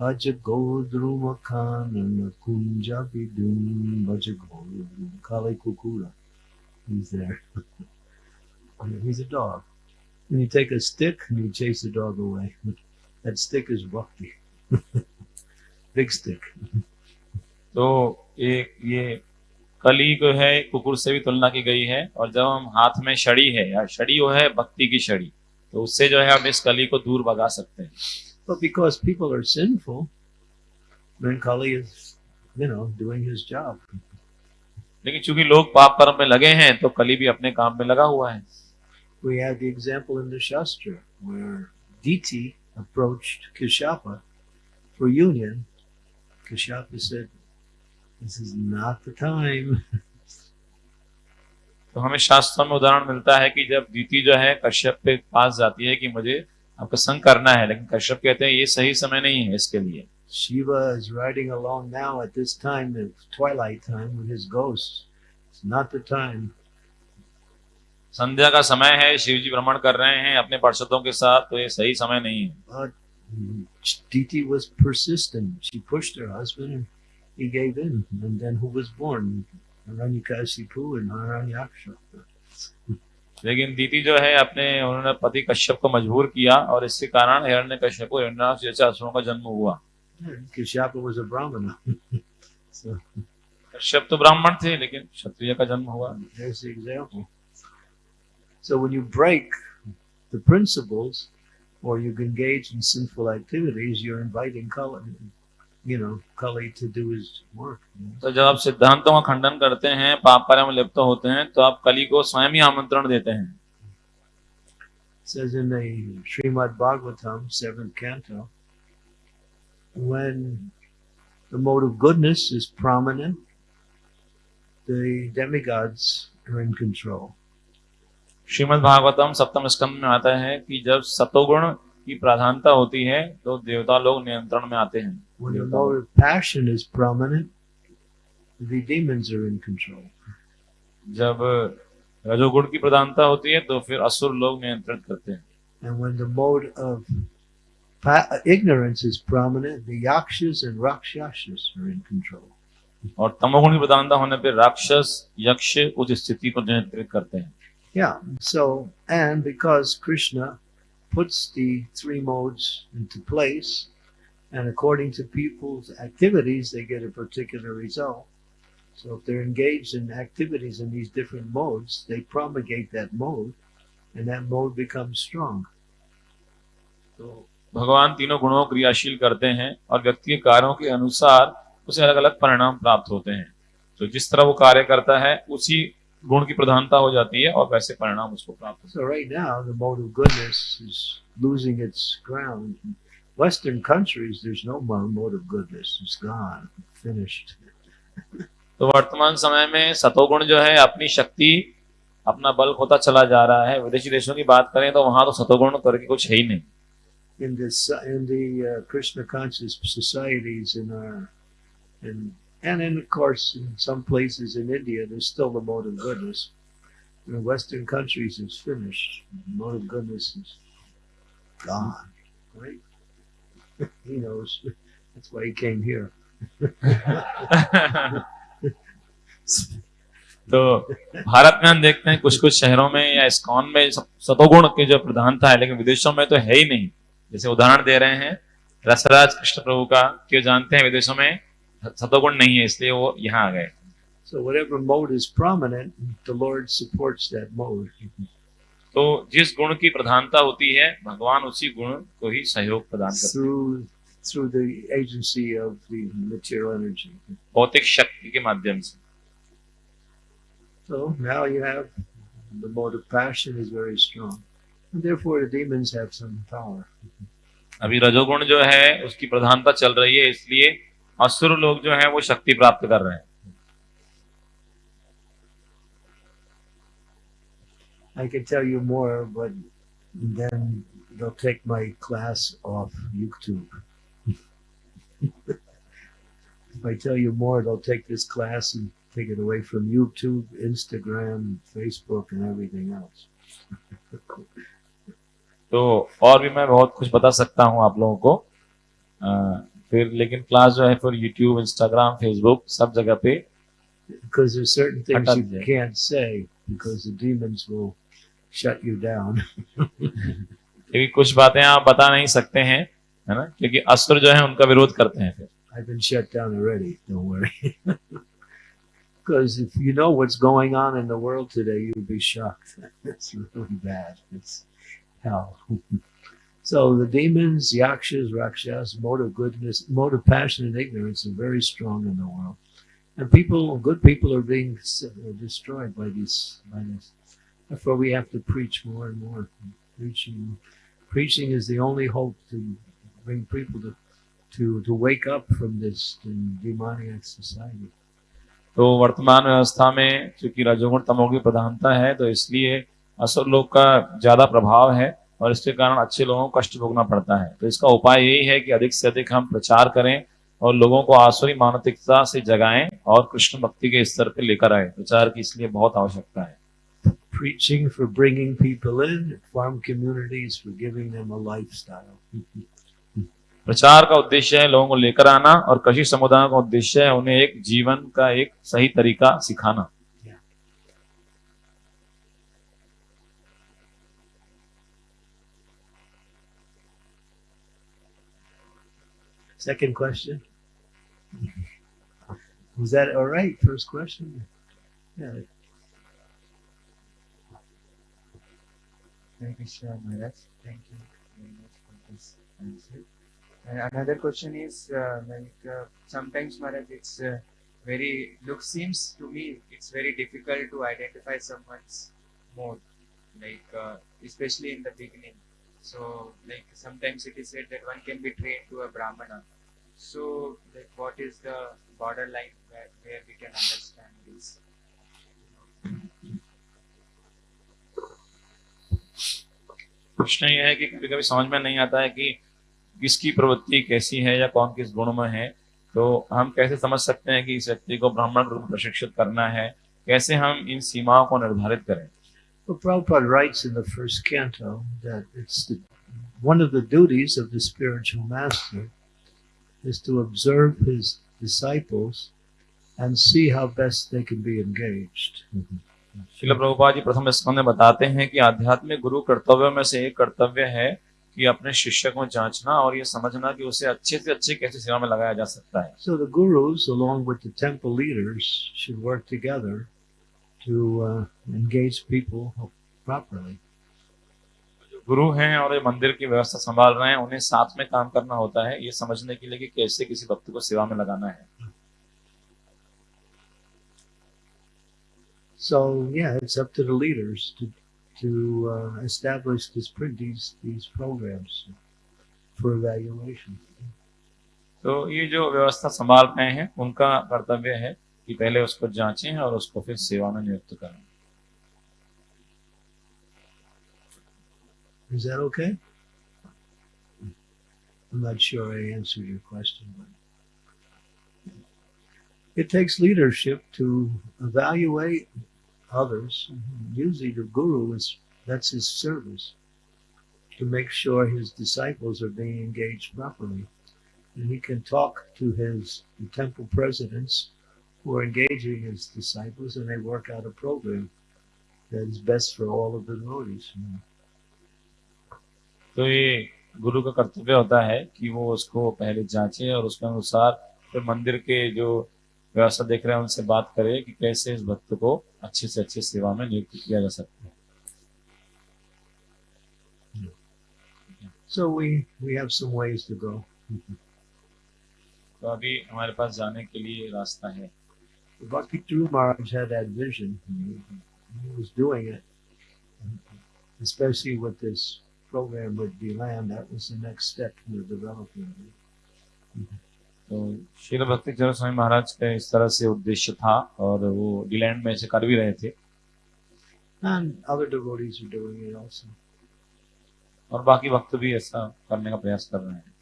Aja Godruma Kanana Kunja Bidum Baja Godrum Kali Kukura. He's there. *laughs* He's a dog. And you take a stick and you chase the dog away. *laughs* That stick is bhakti. *laughs* Big stick. तो ये ये कली जो है कुकुर से भी तुलना की गई है और जब हम हाथ में शड़ी है या शड़ी वो है भक्ति की शड़ी तो उससे जो है हम इस कली को दूर भगा सकते हैं। तो बिकॉज़ पीपल आर सिंफुल लेकिन चूँकि लोग पाप कर्म में लगे हैं तो कली भी अपने काम में लगा हुआ है। We have the example in the shastra where diti approached kashyapa for union. Kashyapa said This is not the time. तो हमें शास्त्रों में उदाहरण मिलता है कि जब दीति जो है कश्यप के पास जाती है कि मुझे आपका संग करना है लेकिन कश्यप कहते हैं ये सही समय नहीं है इसके लिए Shiva is riding along now at this time, the twilight time, with his ghosts. It's not the time. संध्या का समय है शिव जी भ्रमण कर रहे हैं अपने पार्षदों के साथ तो ये सही समय नहीं है But Diti was persistent. She pushed her husband and he gave in. And then who was born? Haranyakashipu and Haranyaksha. लेकिन दीति जो है अपने उन्होंने पति कश्यप को मजबूर किया और इसके कारण हिरण्य कश्यप को हिरण्याक्ष जैसे असुरों का जन्म हुआ Kishapa was a Brahmana. so Kashyap तो ब्राह्मण थे लेकिन क्षत्रिय का जन्म हुआ there's the example. So when you break the principles or you engage in sinful activities, you're inviting Kali, you know, Kali to do his work. तो जब आप सिद्धांतों का खंडन करते हैं पाप कार्य में लिप्त होते हैं तो आप कली को स्वयं ही आमंत्रण देते हैं Srimad Bhagavatam seven canto when the mode of goodness is prominent the Srimad Bhagavatam सप्तम स्कंद में आता है कि जब सतोगुण की प्रधानता होती है तो देवता लोग नियंत्रण में आते हैं When the passion is prominent, the demons are in control. जब रजोगुण की प्रधानता होती है तो फिर असुर लोग नियंत्रित करते हैं And when the mode of ignorance is prominent, the yakshas and rakshasas are in control. और तमोगुण की प्रधानता होने पर राक्षस यक्ष उस स्थिति को नियंत्रित करते हैं Yeah. So, and because Krishna puts the three modes into place, and according to people's activities, they get a particular result. So, if they're engaged in activities in these different modes, they promulgate that mode, and that mode becomes strong. तो भगवान तीनों गुणों को क्रियाशील करते हैं और व्यक्ति के कार्यों के अनुसार उसे अलग अलग परिणाम प्राप्त होते हैं तो जिस तरह वो कार्य करता है उसी गुण की प्रधानता हो जाती है और वैसे परिणाम उसको प्राप्त होते So, right now, the mode of goodness is losing its ground. Western countries, there's no mode of goodness. It's gone, finished. हैं तो वर्तमान समय में सतोगुण जो है अपनी शक्ति अपना बल खोता चला जा रहा है विदेशी देशों की बात करें तो वहाँ तो सतोगुण करके कुछ है ही नहीं in this in the uh, Krishna conscious societies in our and and in of course in some places in India there's still the mode of goodness. In Western countries it's finished. The mode of goodness is gone. Right? he knows. That's why he came here. तो भारत में हम देखते हैं कुछ कुछ शहरों में या इस्कॉन में सतोगुण की जो प्रधानता है लेकिन विदेशों में तो है ही नहीं जैसे उदाहरण दे रहे हैं रसराज कृष्ण प्रभु का कि वो जानते हैं विदेशों में सतोगुण नहीं है इसलिए वो यहाँ आ गए So whatever mode is prominent, the Lord supports that mode. तो जिस गुण की प्रधानता होती है भगवान उसी गुण को ही सहयोग प्रदान करते हैं through the agency of the material energy. भौतिक शक्ति के माध्यम से So now you have the mode of passion is very strong. And therefore the demons have some power. अभी रजोगुण जो है उसकी प्रधानता चल रही है इसलिए असुर लोग जो है वो शक्ति प्राप्त कर रहे हैं I can tell you more, but then they'll take my class off YouTube. if I tell you more, they'll take this class and take it away from YouTube, Instagram, Facebook, and everything else. तो और भी मैं बहुत कुछ बता सकता हूँ आप लोगों को अ, फिर लेकिन क्लास जो है फिर यूट्यूब इंस्टाग्राम फेसबुक सब जगह पे Because there's certain things you can't say because the demons will shut you down. क्योंकि कुछ बातें आप बता नहीं सकते हैं है ना क्योंकि असुर जो है उनका विरोध करते हैं फिर I've been shut down already. Don't worry. Because if you know what's going on in the world today, you'd be shocked. It's really bad. It's hell. so the demons, yakshas, rakshas, mode of goodness, mode of passion and ignorance are very strong in the world. And people, good people are being s- uh, destroyed by these, by this. Therefore, we have to preach more and more. Preaching, preaching is the only hope to bring people to to to wake up from this demoniac society. तो वर्तमान व्यवस्था में चूंकि रजोगुण तमोगुण की प्रधानता है तो इसलिए असुर लोग का ज्यादा प्रभाव है और इसके कारण अच्छे लोगों को कष्ट भोगना पड़ता है। तो इसका उपाय यही है कि अधिक से अधिक हम प्रचार करें और लोगों को आसुरी मानसिकता से जगाएँ और कृष्ण भक्ति के स्तर पर लेकर आए। प्रचार की इसलिए बहुत आवश्यकता है। Preaching for bringing people in, farm communities for giving them a lifestyle. प्रचार का उद्देश्य है लोगों को लेकर आना और कृषि समुदायों का उद्देश्य है उन्हें एक जीवन का एक सही तरीका सिखाना। Second question. Was that all right? First question. Yeah. Hare Krishna Maharaj. Thank you very much for this answer. And another question is uh, like uh, sometimes Maharaj it's uh, very look seems to me it's very difficult to identify someone's mode like uh, especially in the beginning. So like sometimes it is said that one can be trained to a brahmana. So, like, what is the borderline where, where we can understand this? प्रश्न ये है कि कभी कभी समझ में नहीं आता है कि किसकी प्रवृत्ति कैसी है या कौन किस गुण में है। तो हम कैसे समझ सकते हैं कि इस व्यक्ति को ब्राह्मण रूप प्रशिक्षित करना है? कैसे हम इन सीमाओं को निर्धारित करें? तो Prabhupada is to observe his disciples and see how best they can be engaged. शिल प्रभुपा जी प्रथम स्कंद में बताते हैं कि आध्यात्मिक गुरु कर्तव्यों में से एक कर्तव्य है कि अपने शिष्य को जांचना और ये समझना कि उसे अच्छे से अच्छे कैसे सेवा में लगाया जा सकता है So the gurus, along with the temple leaders, should work together to uh, engage people properly. गुरु हैं और ये मंदिर की व्यवस्था संभाल रहे हैं उन्हें साथ में काम करना होता है ये समझने के लिए कि कैसे किसी भक्त को सेवा में लगाना है So yeah, it's up to the leaders to to uh, establish this these these programs for evaluation. तो ये जो व्यवस्था संभाल रहे हैं उनका कर्तव्य है कि पहले उसको जांचें और उसको फिर सेवा में नियुक्त करें Is that okay? I'm not sure I answered your question, but it takes leadership to evaluate others. Usually the guru is that's his service to make sure his disciples are being engaged properly. And he can talk to his temple presidents who are engaging his disciples and they work out a program that is best for all of the devotees. तो ये गुरु का कर्तव्य होता है कि वो उसको पहले जांचे और उसके अनुसार फिर मंदिर के जो व्यवस्था देख रहे हैं उनसे बात करे कि कैसे इस भक्त को अच्छे से अच्छे सेवा में नियुक्त किया जा सकता है So we we have some ways to go. तो अभी हमारे पास जाने के लिए रास्ता है Bhakti Dhruv Maharaj had that vision. He was doing it, especially with this program would be land. That was the next step in the development. Mm -hmm. तो शील भक्ति चरण स्वामी महाराज का इस तरह से उद्देश्य था और वो डीलैंड में से कर भी रहे थे और बाकी भक्त भी ऐसा करने का प्रयास कर रहे हैं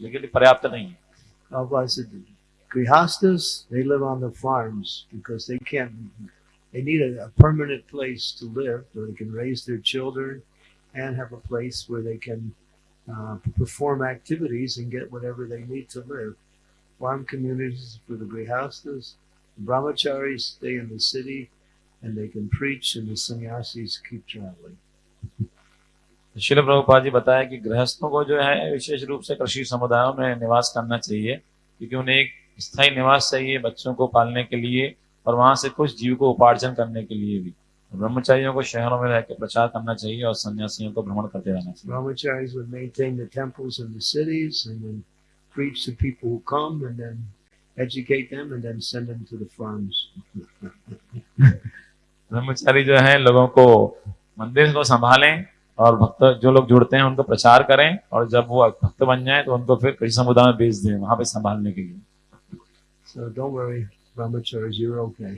लेकिन पर्याप्त नहीं है they need a, a permanent place to live where they can raise their children and have a place where they can uh, perform activities and get whatever they need to live. Farm communities for the Grihastas, the Brahmacharis stay in the city and they can preach and the sannyasis keep traveling. शिल प्रभुपाद जी बताया कि गृहस्थों को जो है विशेष रूप से कृषि समुदायों में निवास करना चाहिए क्योंकि उन्हें एक स्थायी निवास चाहिए बच्चों को पालने के लिए और वहाँ से कुछ जीव को उपार्जन करने के लिए भी। ब्रह्मचारियों को शहरों में रहकर प्रचार करना चाहिए और सन्यासियों को भ्रमण करते रहना चाहिए। Brahmacharis would maintain the temples in the cities and then preach to people who come and then educate them and then send them to the farms. *laughs* ब्रह्मचारी जो है लोगों को मंदिर को संभालें और भक्त जो लोग जुड़ते हैं उनको प्रचार करें और जब वो भक्त बन जाए तो उनको फिर कृषि समुदाय में भेज दें वहाँ पे संभालने के लिए। So don't worry, ब्रह्मचारी जीव ओके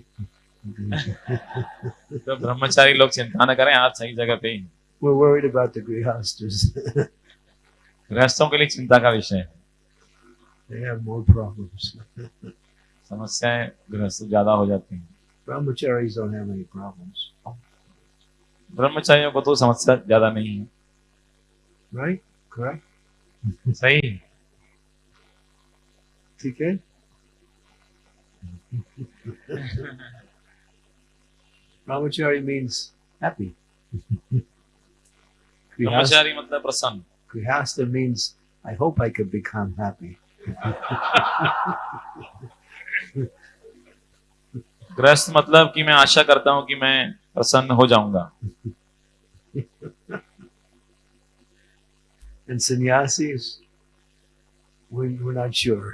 तो ब्रह्मचारी लोग चिंता न करें आप सही जगह पे हैं we worried about the grihasthas गृहस्थों के लिए चिंता का विषय है। दे हैव प्रॉब्लम्स समस्याएँ गृहस्थ ज़्यादा हो जाती हैं। Brahmachari don't have any problems ब्रह्मचारियों को तो समस्या ज़्यादा नहीं है। राइट करेक्ट सही। ठीक है? *laughs* Brahmachari means happy. *laughs* Grihasta, ब्रह्मचारी मतलब प्रसन्न grihasta means I hope I could become happy. *laughs* गृहस्थ मतलब कि मैं आशा करता हूं कि मैं प्रसन्न हो जाऊंगा And sannyasis, we, we're not sure.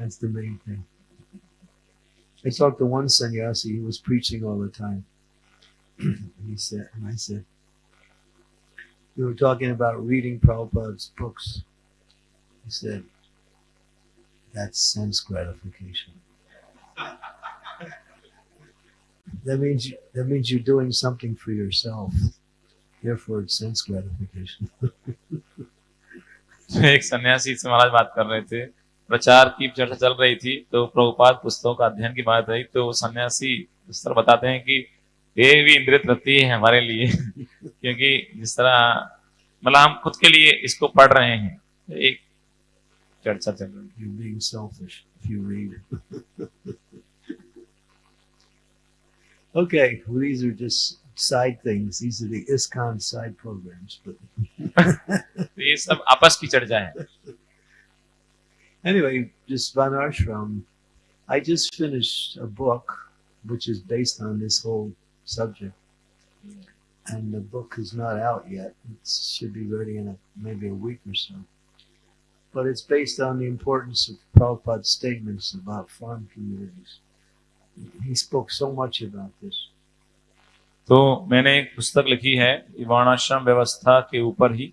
so that's the main thing. I talked to one sannyasi, he was preaching all the time. *clears throat* he said, and I said, we were talking about reading Prabhupada's books. He said, that's sense gratification. *laughs* that means you, that means you're doing something for yourself. Therefore, it's sense gratification. *laughs* तो एक सन्यासी से महाराज बात कर रहे थे प्रचार की चर्चा चल रही थी तो प्रभुपाद पुस्तकों का अध्ययन की बात रही तो सन्यासी इस तरह बताते हैं कि ये भी इंद्रिय तृप्ति है हमारे लिए *laughs* क्योंकि जिस तरह मतलब हम खुद के लिए इसको पढ़ रहे हैं तो एक चर्चा चल रही है *laughs* okay, well, these are just side things. These are the ISKCON side programs. But *laughs* ये सब आपस की चर्चा है anyway, just Van Ashram, I just finished a book which is based on this whole subject. And the book is not out yet. It should be ready in a, maybe a week or so. But it's based on the importance of Prabhupada's statements about farm communities. He spoke so much about this. तो मैंने एक पुस्तक लिखी है ये वर्णाश्रम व्यवस्था के ऊपर ही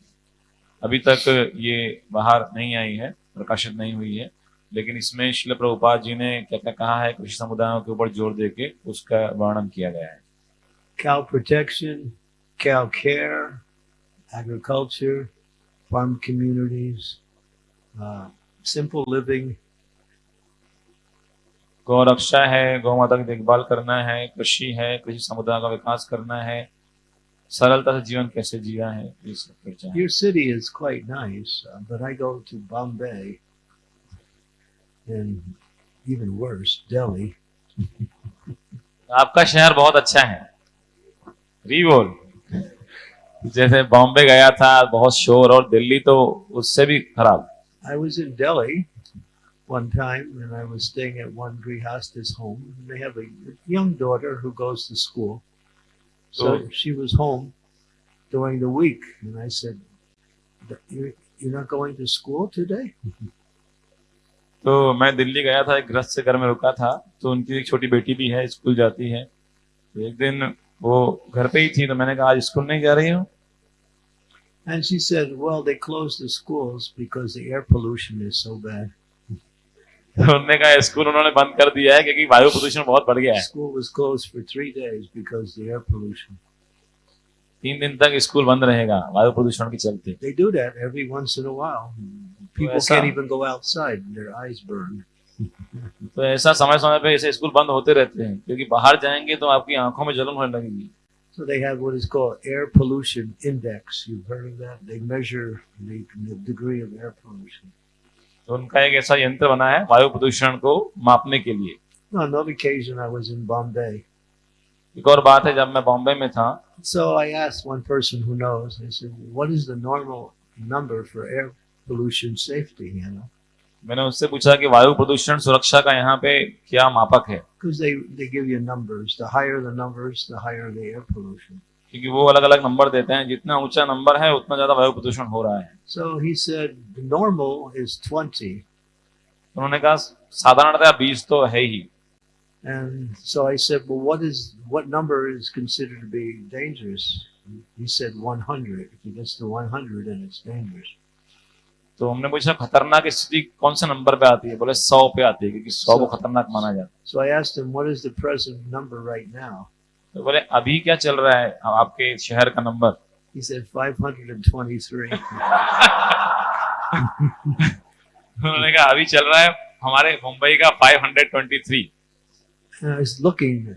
अभी तक ये बाहर नहीं आई है प्रकाशित नहीं हुई है। लेकिन इसमें शिल प्रभुपाद जी ने क्या क्या कहा है कृषि समुदायों के ऊपर ज़ोर देके उसका वर्णन किया गया है। Cow protection, cow care, agriculture, farm communities, uh, simple living, गौ रक्षा है गौ माता की देखभाल करना है कृषि है कृषि समुदाय का विकास करना है। सरलता से जीवन कैसे जिया है ये सब चर्चा your city is quite nice but I go to Bombay and even आपका शहर बहुत अच्छा है। रीवोल जैसे बॉम्बे गया था बहुत शोर और दिल्ली तो उससे भी खराब। I was in Delhi One time, and I was staying at one Grihastha's home. And they have a young daughter who goes to school. So Oh. she was home during the week. And I said, "You- You're not going to school today? *laughs* तो मैं दिल्ली गया था एक गृहस्थ से घर में रुका था तो उनकी एक छोटी बेटी भी है स्कूल जाती है तो एक दिन वो घर पे ही थी तो मैंने कहा आज स्कूल नहीं जा रही हूँ And she said, Well, they closed the schools because the air pollution is so bad. *laughs* उन्होंने कहा स्कूल उन्होंने बंद कर दिया है क्योंकि वायु प्रदूषण बहुत बढ़ गया है. तीन दिन तक स्कूल बंद रहेगा वायु प्रदूषण के चलते। *laughs* तो ऐसा समय समय पे ऐसे स्कूल बंद होते रहते हैं क्योंकि बाहर जाएँगे तो आपकी आँखों में जलन होने लगेगी। So they have what is called air pollution index you heard of that they measure the degree of air pollution तो उनका एक ऐसा यंत्र बना है वायु प्रदूषण को मापने के लिए another occasion, I was in Bombay. एक और बात है जब मैं बॉम्बे में था So I asked one person who knows. I said, "What is the normal number for air pollution safety?" You know, मैंने उससे पूछा कि वायु प्रदूषण सुरक्षा का यहाँ पे क्या मापक है because they they give you numbers. The higher the numbers, the higher the air pollution. क्योंकि वो अलग अलग नंबर देते हैं जितना ऊँचा नंबर है उतना ज़्यादा वायु प्रदूषण हो रहा है he said the normal is 20. उन्होंने कहा साधारणतः बीस तो है ही And so I said, well, what is what number is considered to be dangerous? He said 100. If it gets to 100, then it's dangerous. तो हमने पूछा खतरनाक स्थिति कौन से नंबर पे आती है बोले सौ पे आती है क्योंकि सौ को खतरनाक माना जाता है So I asked him, what is the present number right now? तो बोले अभी क्या चल रहा है आपके शहर का नंबर He said 523. उन्होंने कहा अभी चल रहा है हमारे मुंबई का 523 and I was looking.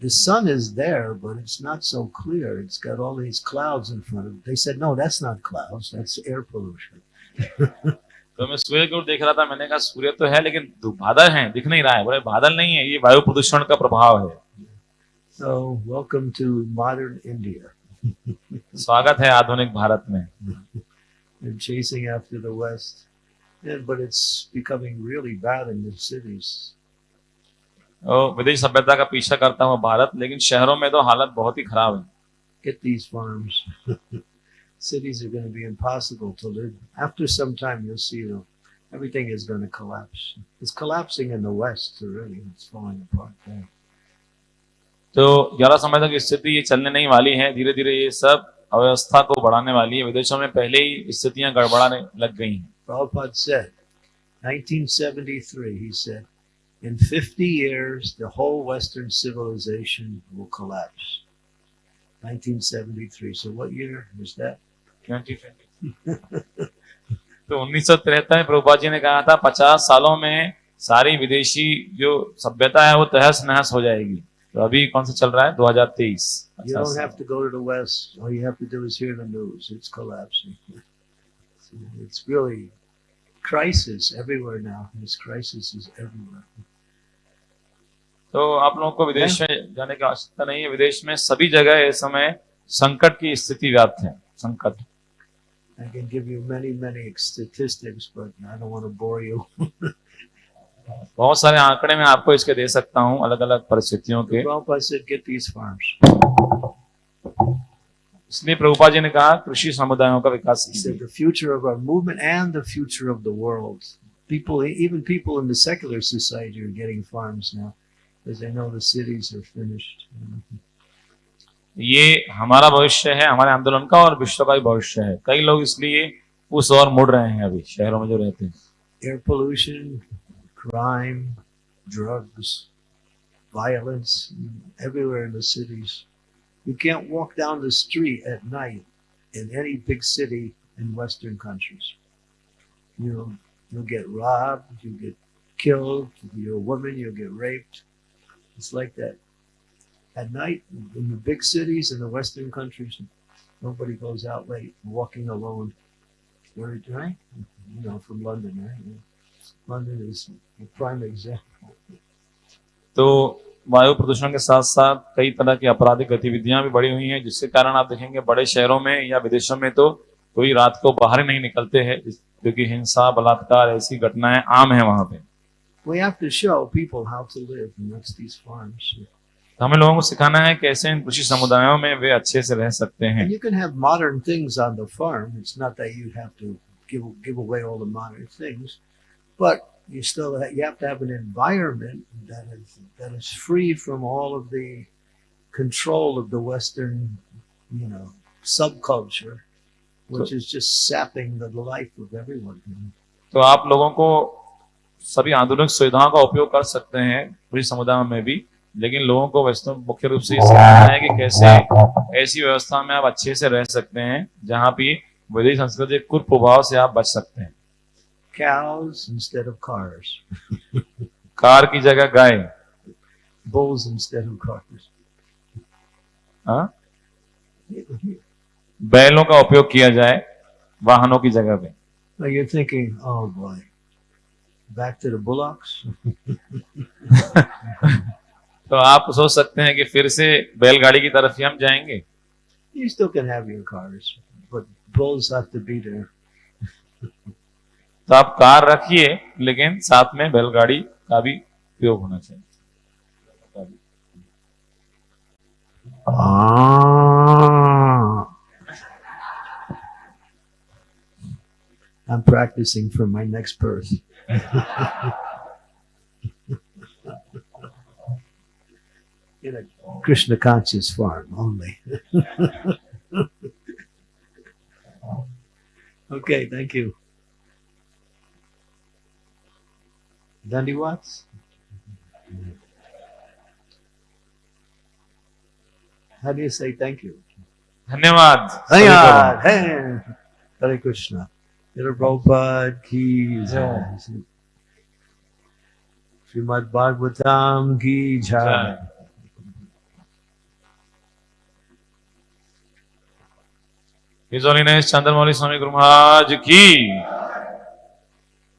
The sun is there, but it's not so clear. It's got all these clouds in front of it. They said, no, that's not clouds. That's air pollution. तो मैं सूर्य की ओर देख रहा था मैंने कहा सूर्य तो है लेकिन बादल हैं दिख नहीं रहा है बोले बादल नहीं है ये वायु प्रदूषण का प्रभाव है So welcome to modern India. *laughs* स्वागत है आधुनिक भारत में and chasing after the West. And, but it's becoming really bad in the cities. और विदेश सभ्यता का पीछा करता हुआ भारत लेकिन शहरों में तो हालत बहुत ही खराब है Get these farms. *laughs* Cities are going to be impossible to live. After some time, you'll see you know, everything is going to collapse. It's collapsing in the West already. It's falling apart there. तो ग्यारह समय तक स्थिति ये चलने नहीं वाली है धीरे धीरे ये सब अव्यवस्था को बढ़ाने वाली है विदेशों में पहले ही स्थितियाँ गड़बड़ाने लग गई हैं Prabhupada said, 1973, he said, in 50 years, the whole Western civilization will collapse. 1973. So what year was that? *laughs* तो उन्नीस सौ तिहत्तर में प्रभुपा जी ने कहा था पचास सालों में सारी विदेशी जो सभ्यता है वो तहस नहस हो जाएगी तो अभी कौन सा चल रहा है? 2023 अच्छा, तो आप लोगों को विदेश में जाने की आवश्यकता नहीं है। विदेश में सभी जगह इस समय संकट की स्थिति व्याप्त है। संकट। I can give you many, many statistics, but I don't want to bore you. *laughs* बहुत सारे आंकड़े मैं आपको इसके दे सकता हूँ अलग अलग परिस्थितियों के Prabhupada said, get इसलिए प्रभुपा जी ने कहा कृषि समुदायों का विकास future of our movement and the future of the world. People, even people in the secular society, are getting farms now because they know the cities are finished. ये हमारा भविष्य है हमारे आंदोलन का और विश्व का भी भविष्य है कई लोग इसलिए उस ओर मुड़ रहे हैं अभी शहरों में जो रहते हैं Air pollution, crime, drugs, violence, everywhere in the cities. You can't walk down the street at night in any big city in Western countries. You know, you'll get robbed, you'll get killed, you're a woman, you'll get raped. It's like that. At night, in the big cities in the Western countries, nobody goes out late, walking alone. Where, right? You know, from London, right? तो वायु प्रदूषण के साथ साथ कई तरह की आपराधिक गतिविधियाँ भी बढ़ी हुई हैं जिसके कारण आप देखेंगे बड़े शहरों में या विदेशों में तो कोई रात को बाहर नहीं निकलते हैं क्योंकि हिंसा बलात्कार ऐसी घटनाएँ आम है वहाँ पे। तो हमें लोगों को सिखाना है कैसे इन कृषि समुदायों में वे अच्छे से रह सकते हैं। But you still ha- you have to have an environment that is that is free from all of the control of the Western, you know, subculture, which so, is just sapping the life of everyone. तो आप लोगों को सभी आधुनिक सुविधाओं का उपयोग कर सकते हैं कृषि समुदायों में भी लेकिन लोगों को वैसे तो मुख्य रूप से सिखाना है कि कैसे ऐसी व्यवस्था में आप अच्छे से रह सकते हैं जहाँ भी विदेशी संस्कृति के कुप्रभाव से आप बच सकते हैं cows instead of cars. *laughs* Car की जगह गाय। बोल्स इंस्टेड ऑफ़ कार्स बैलों का उपयोग किया जाए वाहनों की जगह पे। You thinking all back to bullocks तो आप सोच सकते हैं कि फिर से बैलगाड़ी की तरफ़ ही हम जाएँगे। You still can have your cars but bulls have to be there तो आप कार रखिए लेकिन साथ में बैलगाड़ी का भी उपयोग होना चाहिए Ah. I'm practicing for my next birth. In a Krishna conscious farm only. okay, thank you. Dandywats? How do you say thank you? Dhanyavad. Dhanyavad. Hey. Hare Krishna. Hare Prabhupada ki jai. Srimad Bhagavatam ki jai. His Holiness Chandramouli Swami Guru Maharaj ki.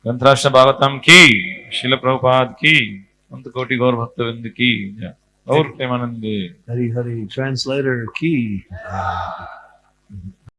Kantrashna Bhagavatam ki. शिल प्रभुपाद की अंत कोटि गौर भक्तवृंद की जय। और Premanand Hari Hari. Translator ki.